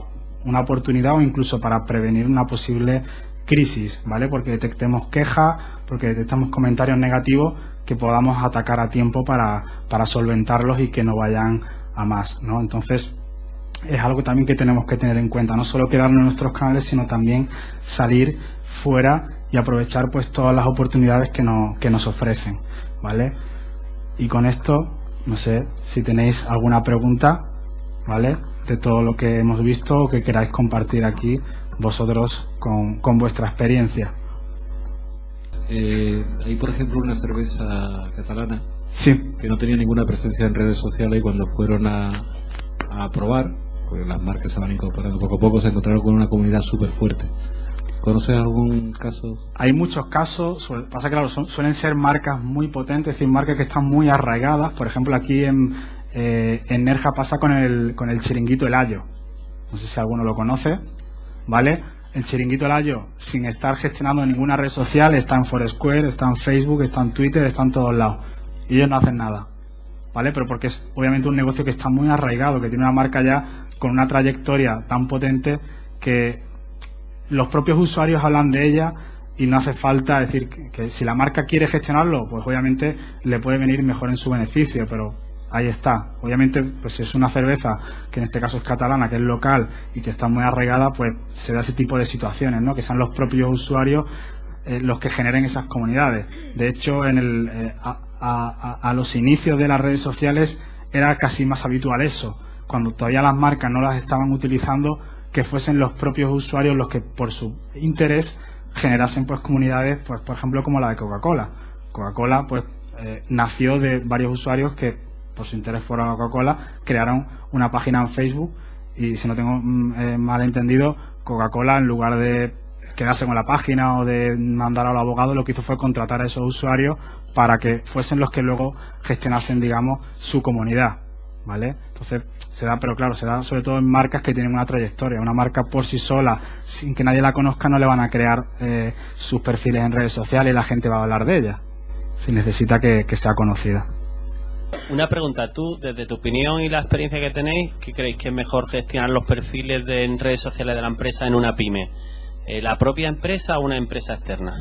una oportunidad o incluso para prevenir una posible crisis, ¿vale? Porque detectemos quejas, porque detectamos comentarios negativos que podamos atacar a tiempo para, para solventarlos y que no vayan a más, ¿no? Entonces, es algo también que tenemos que tener en cuenta, no solo quedarnos en nuestros canales, sino también salir fuera y aprovechar pues todas las oportunidades que, que nos ofrecen, ¿vale? Y con esto, no sé si tenéis alguna pregunta, ¿vale? De todo lo que hemos visto o que queráis compartir aquí vosotros con, con vuestra experiencia. Eh, hay, por ejemplo, una cerveza catalana sí. que no tenía ninguna presencia en redes sociales y cuando fueron a, a probar porque las marcas se van incorporando poco a poco, se encontraron con una comunidad súper fuerte. ¿Conoces algún caso? Hay muchos casos, pasa claro, suelen ser marcas muy potentes, es decir, marcas que están muy arraigadas. Por ejemplo, aquí en, eh, Nerja pasa con el, con el chiringuito El Ayo. No sé si alguno lo conoce, ¿vale? El chiringuito El Ayo, sin estar gestionando ninguna red social, está en Foursquare, está en Facebook, está en Twitter, está en todos lados. Y ellos no hacen nada. ¿Vale? Pero porque es obviamente un negocio que está muy arraigado, que tiene una marca ya con una trayectoria tan potente que los propios usuarios hablan de ella y no hace falta decir que, si la marca quiere gestionarlo, pues obviamente le puede venir mejor en su beneficio, pero ahí está. Obviamente, pues si es una cerveza que en este caso es catalana, que es local y que está muy arraigada, pues se da ese tipo de situaciones, ¿no? Que sean los propios usuarios eh, los que generen esas comunidades. De hecho, en el, eh, a los inicios de las redes sociales era casi más habitual eso cuando todavía las marcas no las estaban utilizando, que fuesen los propios usuarios los que por su interés generasen pues comunidades, pues por ejemplo como la de Coca-Cola. Coca-Cola pues eh, nació de varios usuarios que por su interés por Coca-Cola crearon una página en Facebook y si no tengo mm, eh, mal entendido, Coca-Cola en lugar de quedarse con la página o de mandar al abogado, lo que hizo fue contratar a esos usuarios para que fuesen los que luego gestionasen, digamos, su comunidad. ¿Vale? Entonces, se da, pero claro, se da sobre todo en marcas que tienen una trayectoria. Una marca por sí sola, sin que nadie la conozca, no le van a crear eh, sus perfiles en redes sociales y la gente va a hablar de ella. Si necesita que, sea conocida. Una pregunta, tú, desde tu opinión y la experiencia que tenéis, ¿qué creéis que es mejor gestionar los perfiles de, en redes sociales de la empresa en una pyme? Eh, ¿La propia empresa o una empresa externa?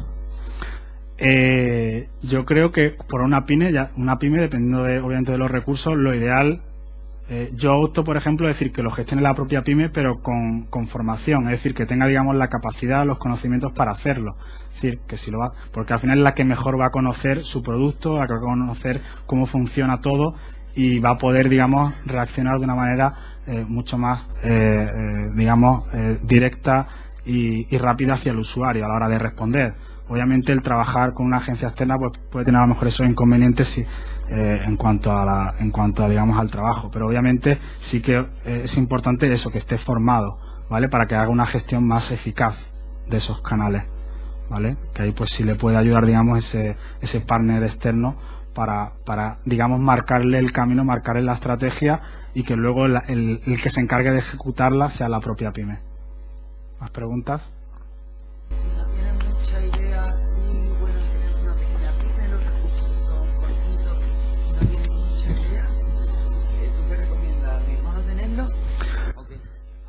Eh, yo creo que por una pyme, ya, una pyme, dependiendo de, obviamente de los recursos, lo ideal eh, yo opto, por ejemplo, decir que lo gestione la propia pyme, pero con, formación, es decir, que tenga, digamos, la capacidad, los conocimientos para hacerlo. Es decir, que si lo va, porque al final es la que mejor va a conocer su producto, va a conocer cómo funciona todo y va a poder, digamos, reaccionar de una manera eh, mucho más, eh, digamos, directa y, rápida hacia el usuario a la hora de responder. Obviamente el trabajar con una agencia externa pues, puede tener a lo mejor esos inconvenientes en cuanto a la, en cuanto a, digamos al trabajo, pero obviamente sí que es importante eso que esté formado, ¿vale? Para que haga una gestión más eficaz de esos canales, ¿vale? Que ahí pues sí le puede ayudar, digamos, ese, ese partner externo para, para, digamos, marcarle el camino, marcarle la estrategia y que luego el, el, que se encargue de ejecutarla sea la propia pyme. ¿Más preguntas?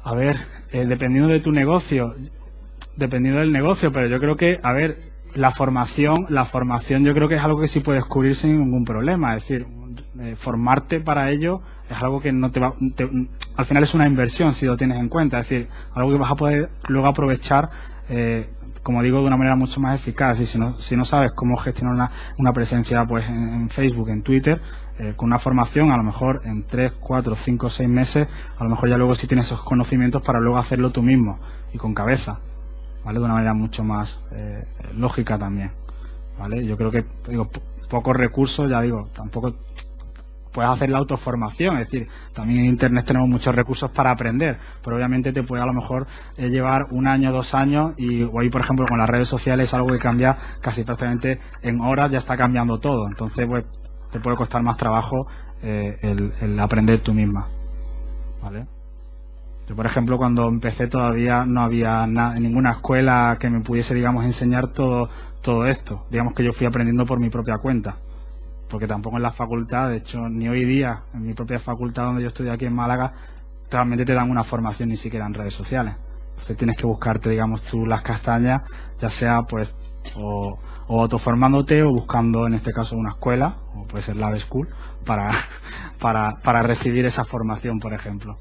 A ver, eh, dependiendo de tu negocio, dependiendo del negocio, pero yo creo que, a ver, la formación, la formación yo creo que es algo que sí puedes cubrir sin ningún problema. Es decir, eh, formarte para ello es algo que no te va, al final es una inversión si lo tienes en cuenta. Es decir, algo que vas a poder luego aprovechar, eh, como digo, de una manera mucho más eficaz. Y si no, si no sabes cómo gestionar una presencia pues en, Facebook, en Twitter, eh, con una formación, a lo mejor en 3, 4, 5, 6 meses, a lo mejor ya luego sí tienes esos conocimientos para luego hacerlo tú mismo y con cabeza. ¿vale? De una manera mucho más eh, lógica también, ¿vale? Yo creo que, digo, pocos recursos, ya digo, tampoco puedes hacer la autoformación, es decir, también en Internet tenemos muchos recursos para aprender, pero obviamente te puede a lo mejor eh, llevar un año, dos años, y hoy, por ejemplo, con las redes sociales es algo que cambia casi prácticamente en horas, ya está cambiando todo, entonces, pues, te puede costar más trabajo eh, el, aprender tú misma, ¿vale? Yo, por ejemplo, cuando empecé todavía no había ninguna escuela que me pudiese, digamos, enseñar todo, todo esto. Digamos que yo fui aprendiendo por mi propia cuenta. Porque tampoco en la facultad, de hecho, ni hoy día, en mi propia facultad donde yo estoy aquí en Málaga, realmente te dan una formación ni siquiera en redes sociales. Entonces tienes que buscarte, digamos, tú las castañas, ya sea, pues, o, o autoformándote o buscando, en este caso, una escuela, o puede ser Lab School, para, para, para recibir esa formación, por ejemplo.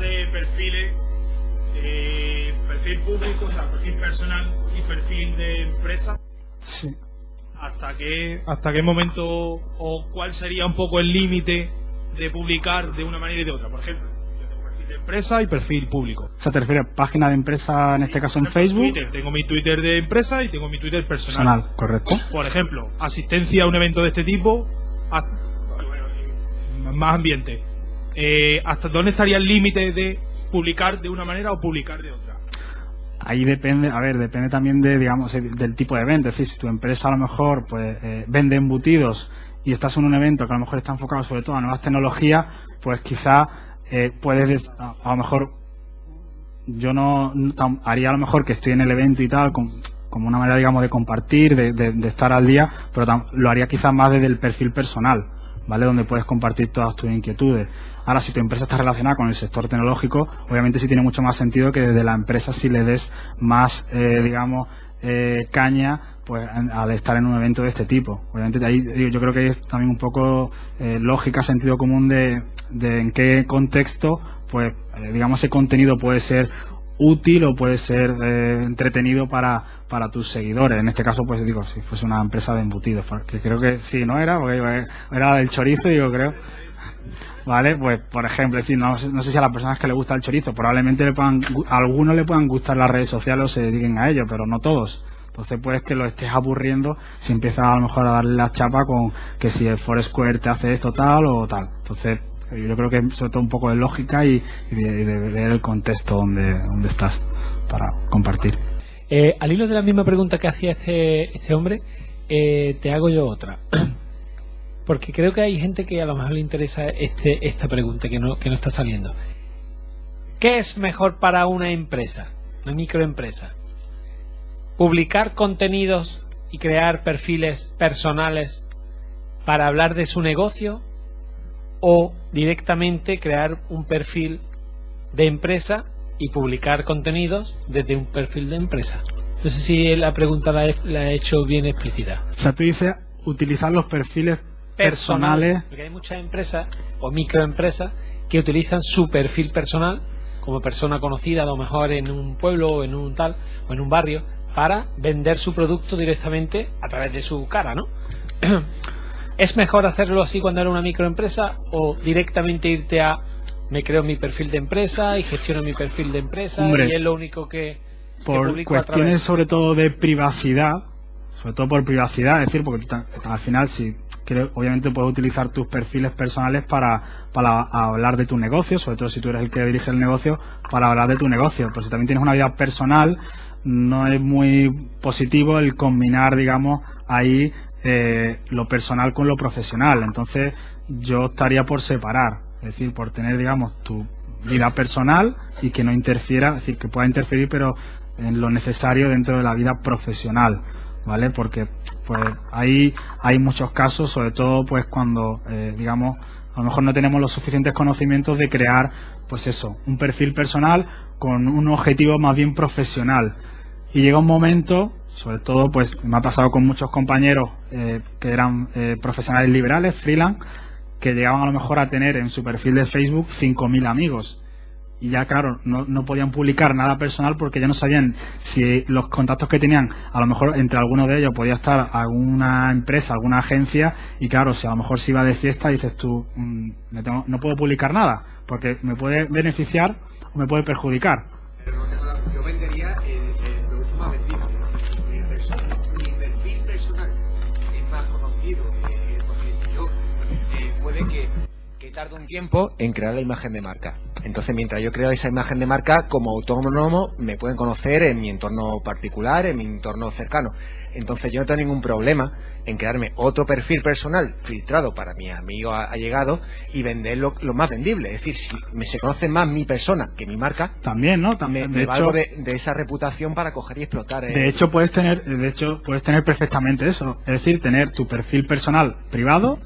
de perfiles, eh, perfil público, o sea, perfil personal y perfil de empresa. Sí. ¿Hasta qué, ¿Hasta qué momento o cuál sería un poco el límite de publicar de una manera y de otra? Por ejemplo, perfil de empresa y perfil público. O sea, ¿te refieres a página de empresa, en este caso en Facebook? Tengo mi Twitter de empresa y tengo mi Twitter personal. Personal, correcto. Por ejemplo, asistencia a un evento de este tipo, más ambiente eh, ¿hasta dónde estaría el límite de publicar de una manera o publicar de otra? Ahí depende, a ver, depende también de, digamos, del tipo de evento. Es decir, si tu empresa a lo mejor pues eh, vende embutidos y estás en un evento que a lo mejor está enfocado sobre todo a nuevas tecnologías, pues quizá eh, puedes, a, lo mejor, yo no, haría a lo mejor que estoy en el evento y tal, como una manera, digamos, de compartir, de, de estar al día, pero lo haría quizás más desde el perfil personal ¿vale? Donde puedes compartir todas tus inquietudes. Ahora, si tu empresa está relacionada con el sector tecnológico, obviamente sí tiene mucho más sentido que desde la empresa si le des más, eh, digamos, eh, caña pues al estar en un evento de este tipo. Obviamente de ahí yo creo que es también un poco eh, lógica, sentido común de, de en qué contexto pues digamos ese contenido puede ser útil o puede ser eh, entretenido para, para tus seguidores. En este caso, pues digo, si fuese una empresa de embutidos, porque creo que sí, no era, porque era del chorizo, digo, creo. Vale, pues por ejemplo, decir, no, no, sé si a las personas que le gusta el chorizo, probablemente le puedan, algunos le puedan gustar las redes sociales o se dediquen a ello, pero no todos. Entonces puedes que lo estés aburriendo si empiezas a lo mejor a darle la chapa con que si el Foursquare te hace esto tal o tal. Entonces yo creo que sobre todo un poco de lógica y, de, ver el contexto donde, donde estás para compartir. Eh, al hilo de la misma pregunta que hacía este, este hombre, eh, te hago yo otra. Porque creo que hay gente que a lo mejor le interesa este, esta pregunta que no, que no está saliendo. ¿Qué es mejor para una empresa, una microempresa? ¿Publicar contenidos y crear perfiles personales para hablar de su negocio o directamente crear un perfil de empresa y publicar contenidos desde un perfil de empresa. No sé si la pregunta la he, hecho bien explícita. O sea, tú dices utilizar los perfiles personales. Porque hay muchas empresas o microempresas que utilizan su perfil personal como persona conocida a lo mejor en un pueblo o en un tal o en un barrio para vender su producto directamente a través de su cara, ¿no? ¿Es mejor hacerlo así cuando era una microempresa o directamente irte a me creo mi perfil de empresa y gestiono mi perfil de empresa Hombre, y es lo único que, que por a cuestiones sobre todo de privacidad, sobre todo por privacidad, es decir, porque al final si quieres, obviamente puedes utilizar tus perfiles personales para, para hablar de tu negocio, sobre todo si tú eres el que dirige el negocio, para hablar de tu negocio. Pero si también tienes una vida personal, no es muy positivo el combinar, digamos, ahí eh, lo personal con lo profesional. Entonces yo estaría por separar, es decir, por tener, digamos, tu vida personal y que no interfiera, es decir, que pueda interferir, pero en lo necesario dentro de la vida profesional, ¿vale? Porque pues ahí hay muchos casos, sobre todo pues cuando, eh, digamos, a lo mejor no tenemos los suficientes conocimientos de crear, pues eso, un perfil personal con un objetivo más bien profesional. Y llega un momento, sobre todo pues me ha pasado con muchos compañeros eh, que eran eh, profesionales liberales, freelance, que llegaban a lo mejor a tener en su perfil de Facebook 5.000 amigos. Y ya, claro, no, no podían publicar nada personal porque ya no sabían si los contactos que tenían, a lo mejor entre algunos de ellos podía estar alguna empresa, alguna agencia, y claro, si a lo mejor se iba de fiesta, dices tú, mm, tengo- no puedo publicar nada, porque me puede beneficiar o me puede perjudicar. Que tarde un tiempo en crear la imagen de marca. Entonces, mientras yo creo esa imagen de marca, como autónomo, me pueden conocer en mi entorno particular, en mi entorno cercano. Entonces, yo no tengo ningún problema en crearme otro perfil personal filtrado para mis amigos allegados y venderlo lo más vendible. Es decir, si me se conoce más mi persona que mi marca, También, ¿no? me, También, me de valgo hecho, de, de esa reputación para coger y explotar. eh, De hecho, puedes tener, de hecho, puedes tener perfectamente eso. Es decir, tener tu perfil personal privado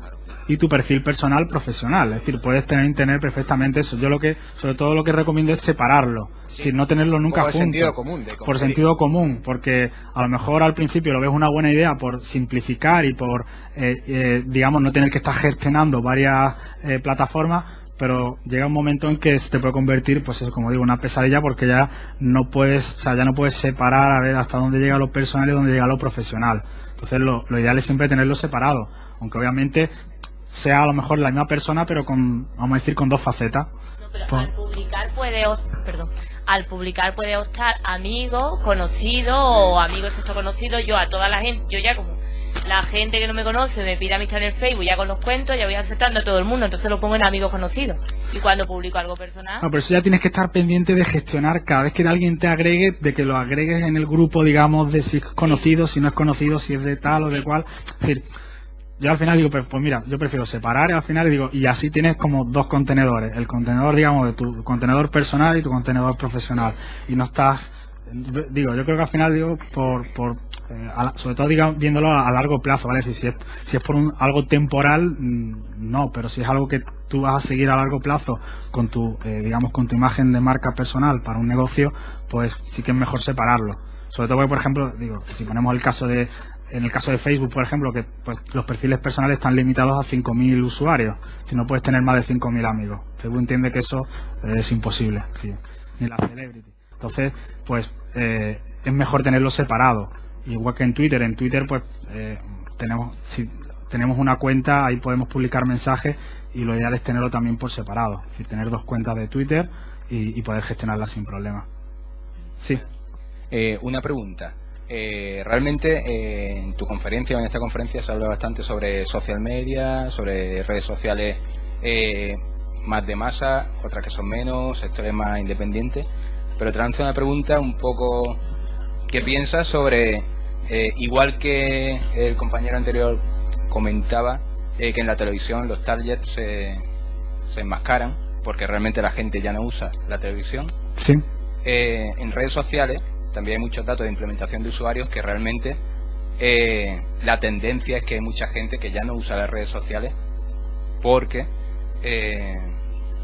y tu perfil personal profesional. Es decir, puedes tener, tener perfectamente eso. Yo lo que, sobre todo lo que recomiendo es separarlo. Es decir, no tenerlo nunca de junto. sentido común, de por sentido común, porque a lo mejor al principio lo ves una buena idea por simplificar y por, eh, eh, digamos, no tener que estar gestionando varias eh, plataformas, pero llega un momento en que se te puede convertir, pues eso, como digo, una pesadilla porque ya no puedes, o sea, ya no puedes separar a ver hasta dónde llega lo personal y dónde llega lo profesional. Entonces lo, lo ideal es siempre tenerlo separado, aunque obviamente sea a lo mejor la misma persona, pero con, vamos a decir, con dos facetas. Pero Pues- al publicar puede, perdón, al publicar puede optar amigo, conocido o amigo sexto conocido. Yo a toda la gente, yo ya como la gente que no me conoce me pide amistad en el Facebook, ya con los cuentos, ya voy aceptando a todo el mundo, entonces lo pongo en amigos conocidos. Y cuando publico algo personal, No, pero eso ya tienes que estar pendiente de gestionar cada vez que alguien te agregue, de que lo agregues en el grupo, digamos, de si es conocido, si no es conocido, si es de tal o de cual. Es decir, yo al final digo, pues, pues mira, yo prefiero separar al final digo, y así tienes como dos contenedores. El contenedor, digamos, de tu contenedor personal y tu contenedor profesional. Y no estás, digo, yo creo que al final digo, por, por eh, sobre todo digamos, viéndolo a, a largo plazo, ¿vale? Si, si es, si es por un, algo temporal, mm, no, pero si es algo que tú vas a seguir a largo plazo con tu, eh, digamos, con tu imagen de marca personal para un negocio, pues sí que es mejor separarlo. Sobre todo porque, por ejemplo, digo, si ponemos el caso de, en el caso de Facebook, por ejemplo, que pues, los perfiles personales están limitados a 5.000 usuarios. Si no puedes tener más de 5.000 amigos. Facebook entiende que eso eh, es imposible. sí, ni la celebrity. Entonces, pues eh, es mejor tenerlo separado. Igual que en Twitter. En Twitter, pues eh, tenemos, si tenemos una cuenta, ahí podemos publicar mensajes y lo ideal es tenerlo también por separado. Es decir, tener dos cuentas de Twitter y, y poder gestionarlas sin problema. Sí. Eh, una pregunta. Eh, realmente eh, en tu conferencia o en esta conferencia se habla bastante sobre social media, sobre redes sociales eh, más de masa, otras que son menos, sectores más independientes. Pero te lanzo una pregunta un poco ¿qué piensas sobre, eh, igual que el compañero anterior comentaba, eh, que en la televisión los targets se, se enmascaran porque realmente la gente ya no usa la televisión? Sí. Eh, en redes sociales también hay muchos datos de implementación de usuarios que realmente eh, la tendencia es que hay mucha gente que ya no usa las redes sociales porque eh,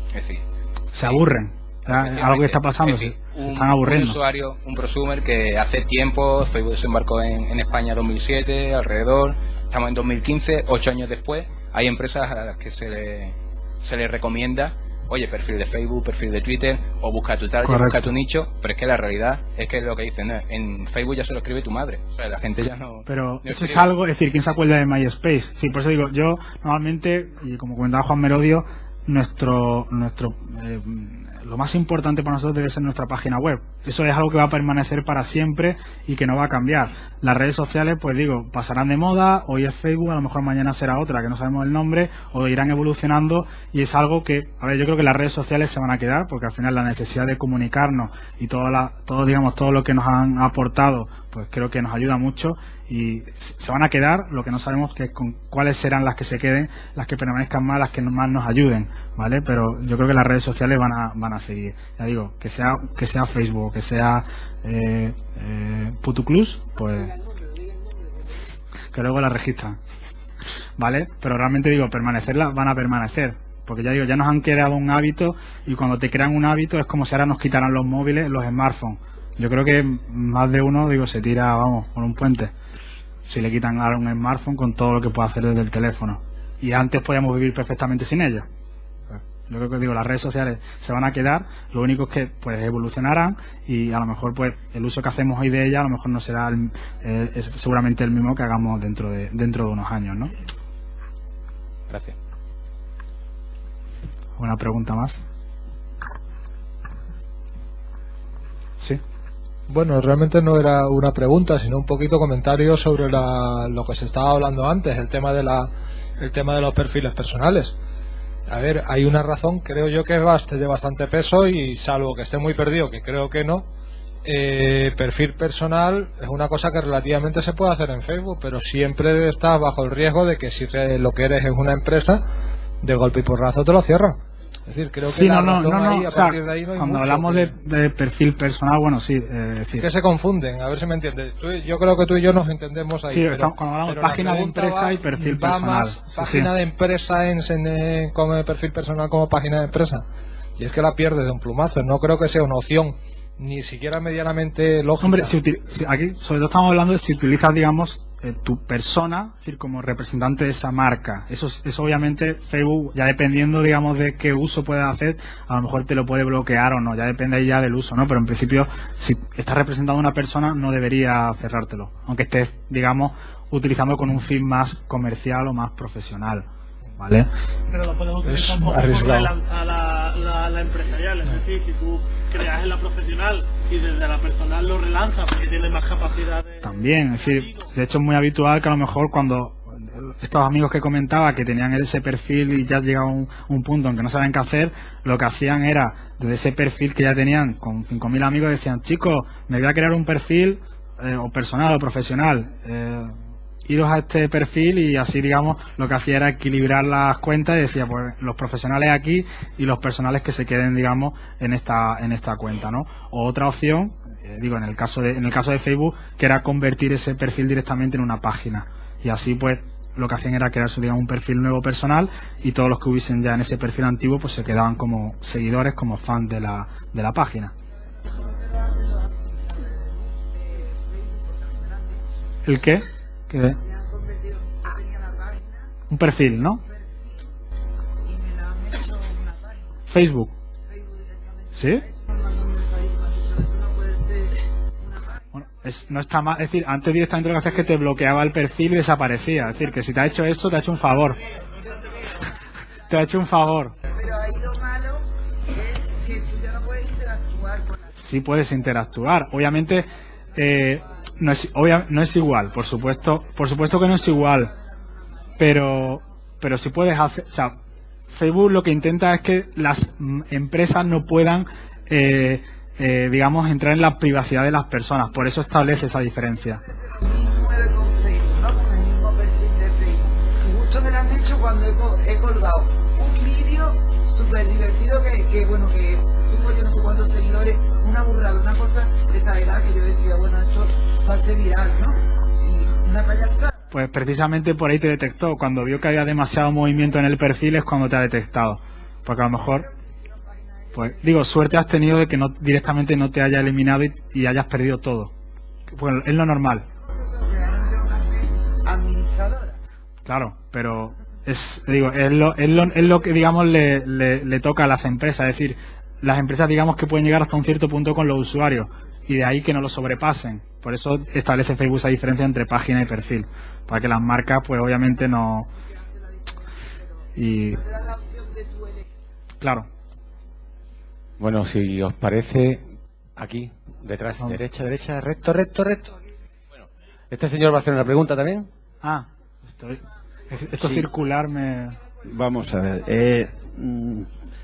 es decir Se aburren. Algo que está pasando, se, decir, se un- están aburriendo. Un usuario, un prosumer que hace tiempo, Facebook desembarcó en, en España en 2007, alrededor, estamos en 2015, ocho años después, hay empresas a las que se le, se les recomienda oye, perfil de Facebook, perfil de Twitter, o busca tu target, Correcto. busca tu nicho, pero es que la realidad es que lo que dicen, ¿no? en Facebook ya se lo escribe tu madre, o sea, la gente ya no... Pero no eso es algo, es decir, ¿quién se acuerda de MySpace? Es decir, por eso digo, yo normalmente, y como comentaba Juan Merodio, nuestro, nuestro, eh, lo más importante para nosotros debe ser nuestra página web. Eso es algo que va a permanecer para siempre y que no va a cambiar. Las redes sociales, pues digo, pasarán de moda, hoy es Facebook, a lo mejor mañana será otra, que no sabemos el nombre, o irán evolucionando y es algo que, a ver, yo creo que las redes sociales se van a quedar porque al final la necesidad de comunicarnos y todo, la, todo digamos, todo lo que nos han aportado, pues creo que nos ayuda mucho y se van a quedar, lo que no sabemos que con cuáles serán las que se queden, las que permanezcan más, las que más nos ayuden, ¿vale? Pero yo creo que las redes sociales van a, van a seguir. Ya digo, que sea, que sea Facebook, que sea eh, eh, Putuclus, pues que luego la registran, ¿vale? Pero realmente digo, permanecerlas van a permanecer. Porque ya digo, ya nos han creado un hábito y cuando te crean un hábito es como si ahora nos quitaran los móviles, los smartphones. Yo creo que más de uno, digo, se tira, vamos, por un puente. Si le quitan ahora un smartphone con todo lo que puede hacer desde el teléfono. Y antes podíamos vivir perfectamente sin ellos. Yo creo que digo, las redes sociales se van a quedar, lo único es que pues evolucionarán y a lo mejor pues el uso que hacemos hoy de ellas a lo mejor no será el- eh, es seguramente el mismo que hagamos dentro de dentro de unos años, ¿no? Gracias. ¿Una pregunta más? Sí. Bueno, realmente no era una pregunta, sino un poquito comentario sobre la- lo que se estaba hablando antes, el tema de la, el tema de los perfiles personales. A ver, hay una razón, creo yo que es de bastante peso y salvo que esté muy perdido, que creo que no, eh, perfil personal es una cosa que relativamente se puede hacer en Facebook, pero siempre estás bajo el riesgo de que si lo que eres es una empresa, de golpe y porrazo te lo cierran. Es decir, creo que Sí, la no, razón no, no, ahí, a o sea, partir de ahí no hay cuando mucho hablamos que- de, de perfil personal, bueno, sí, eh, es decir, que se confunden, a ver si me entiendes. Tú yo creo que tú y yo nos entendemos ahí. Sí, pero- estamos- cuando hablamos pero página de empresa va- y perfil va personal. más Sí, página sí. de empresa en, en, como perfil personal como página de empresa. Y es que la pierdes de un plumazo. No creo que sea una opción ni siquiera medianamente lógica. Hombre, si aquí sobre todo estamos hablando de si utilizas, digamos, eh, tu persona, es decir, como representante de esa marca. Eso, es- eso obviamente Facebook, ya dependiendo, digamos, de qué uso puedas hacer, a lo mejor te lo puede bloquear o no, ya depende ya del uso, ¿no? Pero en principio, si estás representando a una persona, no debería cerrártelo, aunque estés, digamos, utilizando con un fin más comercial o más profesional, ¿vale? Pero lo puedes utilizar Es arriesgado. la, la, la empresarial. Es decir, si tú creas en la profesional y desde la personal lo relanzas porque tiene más capacidad de... También, es decir, de hecho es muy habitual que a lo mejor cuando estos amigos que comentaba que tenían ese perfil y ya llegaba un, un punto en que no sabían qué hacer, lo que hacían era, desde ese perfil que ya tenían con 5.000 amigos, decían, chicos, me voy a crear un perfil eh, o personal o profesional. eh, iros a este perfil y así digamos lo que hacía era equilibrar las cuentas y decía pues los profesionales aquí y los personales que se queden digamos en esta en esta cuenta no o otra opción eh, digo en el caso de en el caso de Facebook que era convertir ese perfil directamente en una página. Y así pues lo que hacían era crearse digamos un perfil nuevo personal y todos los que hubiesen ya en ese perfil antiguo pues se quedaban como seguidores como fans de la de la página. El qué Un perfil no Facebook sí Bueno, es, no está mal, es decir, antes directamente lo que hacía es que te bloqueaba el perfil y desaparecía. Es decir, que si te ha hecho eso, te ha hecho un favor. te ha hecho un favor. Pero ahí lo malo es que tú ya no puedes interactuar con Sí puedes interactuar. Obviamente, eh, no, es, obvia- no es igual, por supuesto. Por supuesto que no es igual. Pero, pero sí puedes hacer. O sea, Facebook lo que intenta es que las empresas no puedan, eh, eh, digamos, entrar en la privacidad de las personas. Por eso establece esa diferencia. de cuando he, co- he colgado un vídeo súper divertido que, que, bueno, que tuvo yo no sé cuántos seguidores, una burrada, una cosa exagerada que yo decía, bueno, esto Pues precisamente por ahí te detectó. Cuando vio que había demasiado movimiento en el perfil es cuando te ha detectado. Porque a lo mejor, pues digo, suerte has tenido de que no directamente no te haya eliminado y, hayas perdido todo. Bueno, es lo normal, claro, pero es, digo, es, lo, es, lo, es lo que, digamos, le, le, le toca a las empresas. Es decir, las empresas, digamos, que pueden llegar hasta un cierto punto con los usuarios y de ahí que no lo sobrepasen. Por eso establece Facebook esa diferencia entre página y perfil. Para que las marcas, pues obviamente no. Y. Claro. Bueno, si os parece, aquí, detrás, derecha, derecha, recto, recto, recto. Bueno, este señor va a hacer una pregunta también. Ah, estoy. Esto Sí. circular me. Vamos a ver. eh, mm,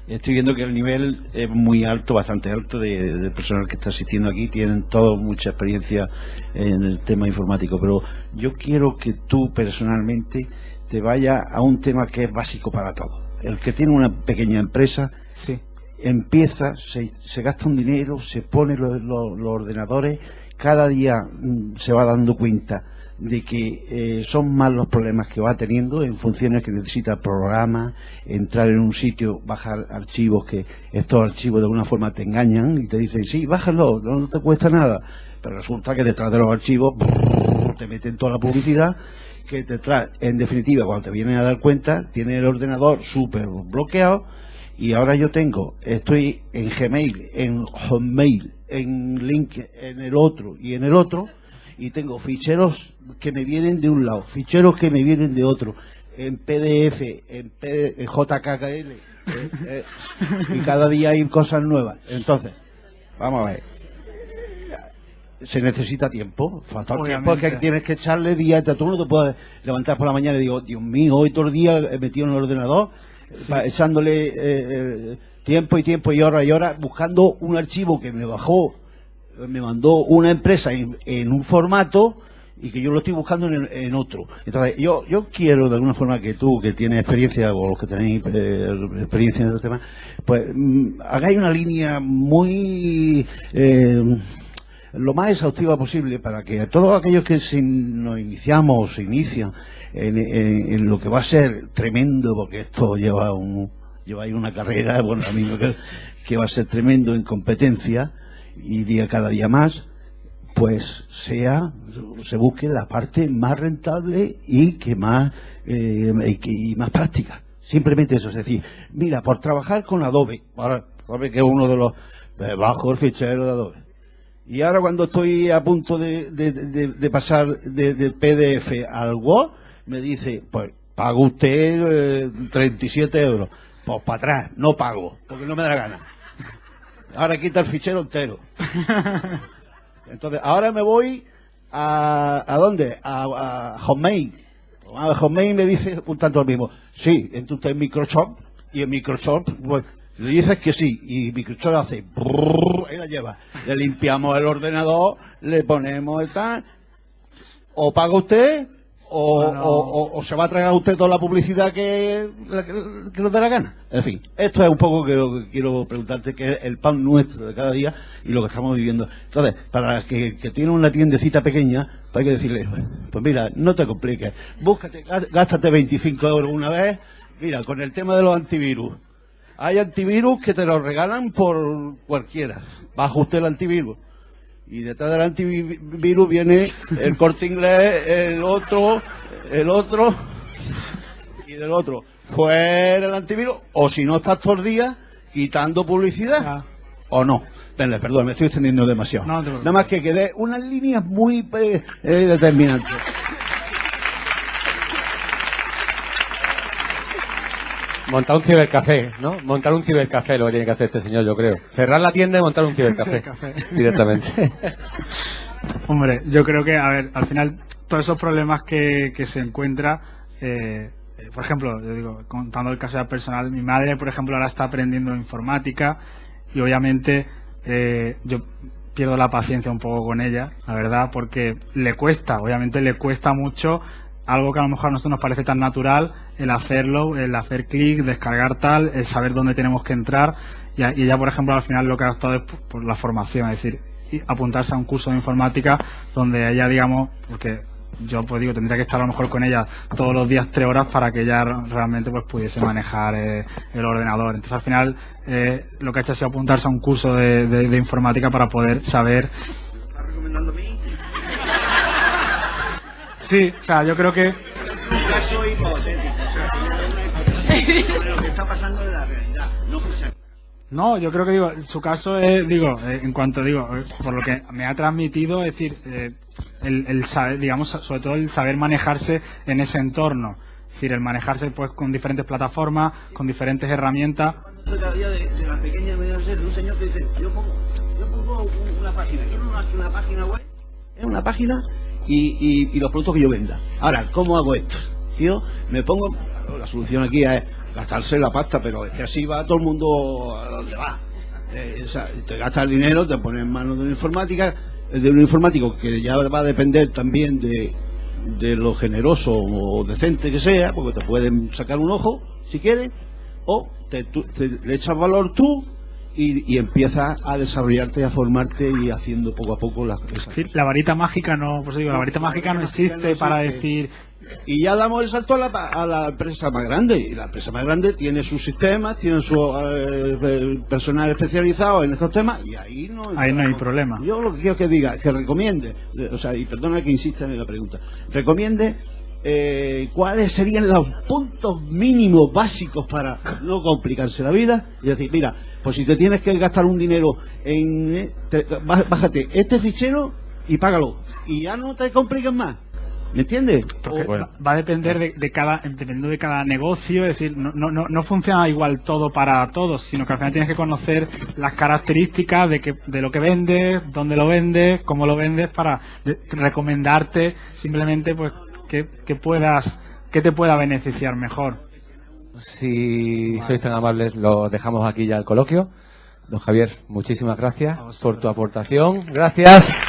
estoy viendo que el nivel es muy alto, bastante alto de, de personal que está asistiendo aquí. Tienen todos mucha experiencia en el tema informático. Pero yo quiero que tú personalmente te vayas a un tema que es básico para todos. El que tiene una pequeña empresa Sí. empieza, se, se gasta un dinero, se pone los, los- los ordenadores, cada día mm, se va dando cuenta de que eh, son más los problemas que va teniendo en funciones que necesita programas, entrar en un sitio, bajar archivos que estos archivos de alguna forma te engañan y te dicen, sí, bájalo, no, te cuesta nada. Pero resulta que detrás de los archivos te meten toda la publicidad que te trae, en definitiva, cuando te vienen a dar cuenta, tiene el ordenador súper bloqueado y ahora yo tengo, estoy en Gmail, en Hotmail, en Link, en el otro y en el otro, y tengo ficheros que me vienen de un lado, ficheros que me vienen de otro, en PDF, en, P- en JKL, eh, eh, y cada día hay cosas nuevas. Entonces, vamos a ver. Se necesita tiempo, falta tiempo Obviamente. que tienes que echarle día, tú no te puedes levantar por la mañana y digo, Dios mío, hoy todo el día he metido en el ordenador, echándole eh, eh, tiempo y tiempo y hora y hora, buscando un archivo que me bajó, me mandó una empresa en, en un formato y que yo lo estoy buscando en, en otro. Entonces, yo, yo quiero de alguna forma que tú, que tienes experiencia, o los que tenéis eh, experiencia en este tema, pues mm, hagáis una línea muy... eh, lo más exhaustiva posible para que a todos aquellos que se- nos iniciamos o se inician en, lo que va a ser tremendo, porque esto lleva un lleva ahí una carrera, bueno, a mí que va a ser tremendo en competencia y día cada día más, pues sea se busque la parte más rentable y que más eh, y, que- más práctica. Simplemente eso, es decir, mira, por trabajar con Adobe, ahora Adobe que es uno de los eh, bajo el fichero de Adobe. Y ahora cuando estoy a punto de, de- de- pasar de, de PDF al Word, me dice, pues paga usted eh, 37 euros. Pues para atrás, no pago, porque no me da la gana. Ahora quita el fichero entero. Entonces, ahora me voy a, ¿a dónde? A, a Hotmail. A Hotmail me dice un tanto lo mismo. Sí, usted en Microsoft y en Microsoft pues, le dices que sí y Microsoft hace brrrr, y la lleva. Le limpiamos el ordenador, le ponemos el tal. O paga usted o, o- o- o se va a tragar usted toda la publicidad que, la que, que nos dé la gana. En fin, esto es un poco que lo que quiero preguntarte, que es el pan nuestro de cada día y lo que estamos viviendo. Entonces, para que, que tiene una tiendecita pequeña, pues hay que decirle, pues mira, no te compliques, búscate, gá- gástate 25 euros una vez, mira, con el tema de los antivirus. Hay antivirus que te los regalan por cualquiera. Baja usted el antivirus. Y detrás del antivirus viene el corte inglés, el otro, el otro y del otro. Fuera el antivirus, o si no estás todos los días quitando publicidad, o no. Venga, perdón, me estoy extendiendo demasiado. No, no. Nada más que quede unas líneas muy eh, eh, determinantes. Montar un cibercafé, ¿no? Montar un cibercafé lo que tiene que hacer este señor, yo creo. Cerrar la tienda y montar un cibercafé. Cibercafé. Directamente. Hombre, yo creo que, a ver, al final, todos esos problemas que, que se encuentra, eh, eh, por ejemplo, yo digo, contando el caso ya personal, mi madre, por ejemplo, ahora está aprendiendo informática y obviamente eh, yo pierdo la paciencia un poco con ella, la verdad, porque le cuesta, obviamente le cuesta mucho algo que a lo mejor a nosotros nos parece tan natural, el hacerlo, el hacer clic, descargar tal, el saber dónde tenemos que entrar. Y, ella, por ejemplo, al final lo que ha optado es por, la formación, es decir, apuntarse a un curso de informática donde ella, digamos, porque yo pues digo, tendría que estar a lo mejor con ella todos los días tres horas para que ella realmente pues pudiese manejar eh, el ordenador. Entonces al final eh, lo que ha hecho ha sido apuntarse a un curso de, de- de informática para poder saber Sí, o sea, yo creo que caso hipotético, o sea, una lo que está pasando en la realidad. No. No, yo creo que digo, su caso es, digo, eh, en cuanto digo, eh, por lo que me ha transmitido, es decir, eh, el, el saber, digamos, sobre todo el saber manejarse en ese entorno. Es decir, el manejarse pues con diferentes plataformas, con diferentes herramientas. Día de, de la pequeña de un señor que dice, yo pongo, yo una página, quiero una, una página web, es una página y, y, los productos que yo venda. Ahora, ¿cómo hago esto? Tío, me pongo, la solución aquí es gastarse la pasta, pero es que así va todo el mundo a donde va. Eh, o sea, te gastas el dinero, te pones en manos de una informática, de un informático que ya va a depender también de, lo generoso o decente que sea, porque te pueden sacar un ojo si quieres, o te, te- le echas valor tú y, y empiezas a desarrollarte y a formarte y haciendo poco a poco las Es decir, la varita mágica no, pues digo, la varita mágica no existe para decir, y ya damos el salto a la, a la empresa más grande y la empresa más grande tiene sus sistemas tiene su eh, personal especializado en estos temas y ahí no ahí no hay problema. yo lo que quiero que diga que recomiende o sea y perdona que insista en la pregunta recomiende eh, cuáles serían los puntos mínimos básicos para no complicarse la vida y decir mira pues si te tienes que gastar un dinero en eh, te- bá- bájate este fichero y págalo. Y ya no te compliques más. ¿me entiendes? Porque O- va- va a depender de, de cada dependiendo de cada negocio es decir no, no, no, no funciona igual todo para todos sino que al final tienes que conocer las características de que de lo que vendes dónde lo vendes cómo lo vendes para de- recomendarte simplemente pues que, que puedas que te pueda beneficiar mejor Si sois tan amables, lo dejamos aquí ya el coloquio. Don Javier, muchísimas gracias por tu aportación. Gracias.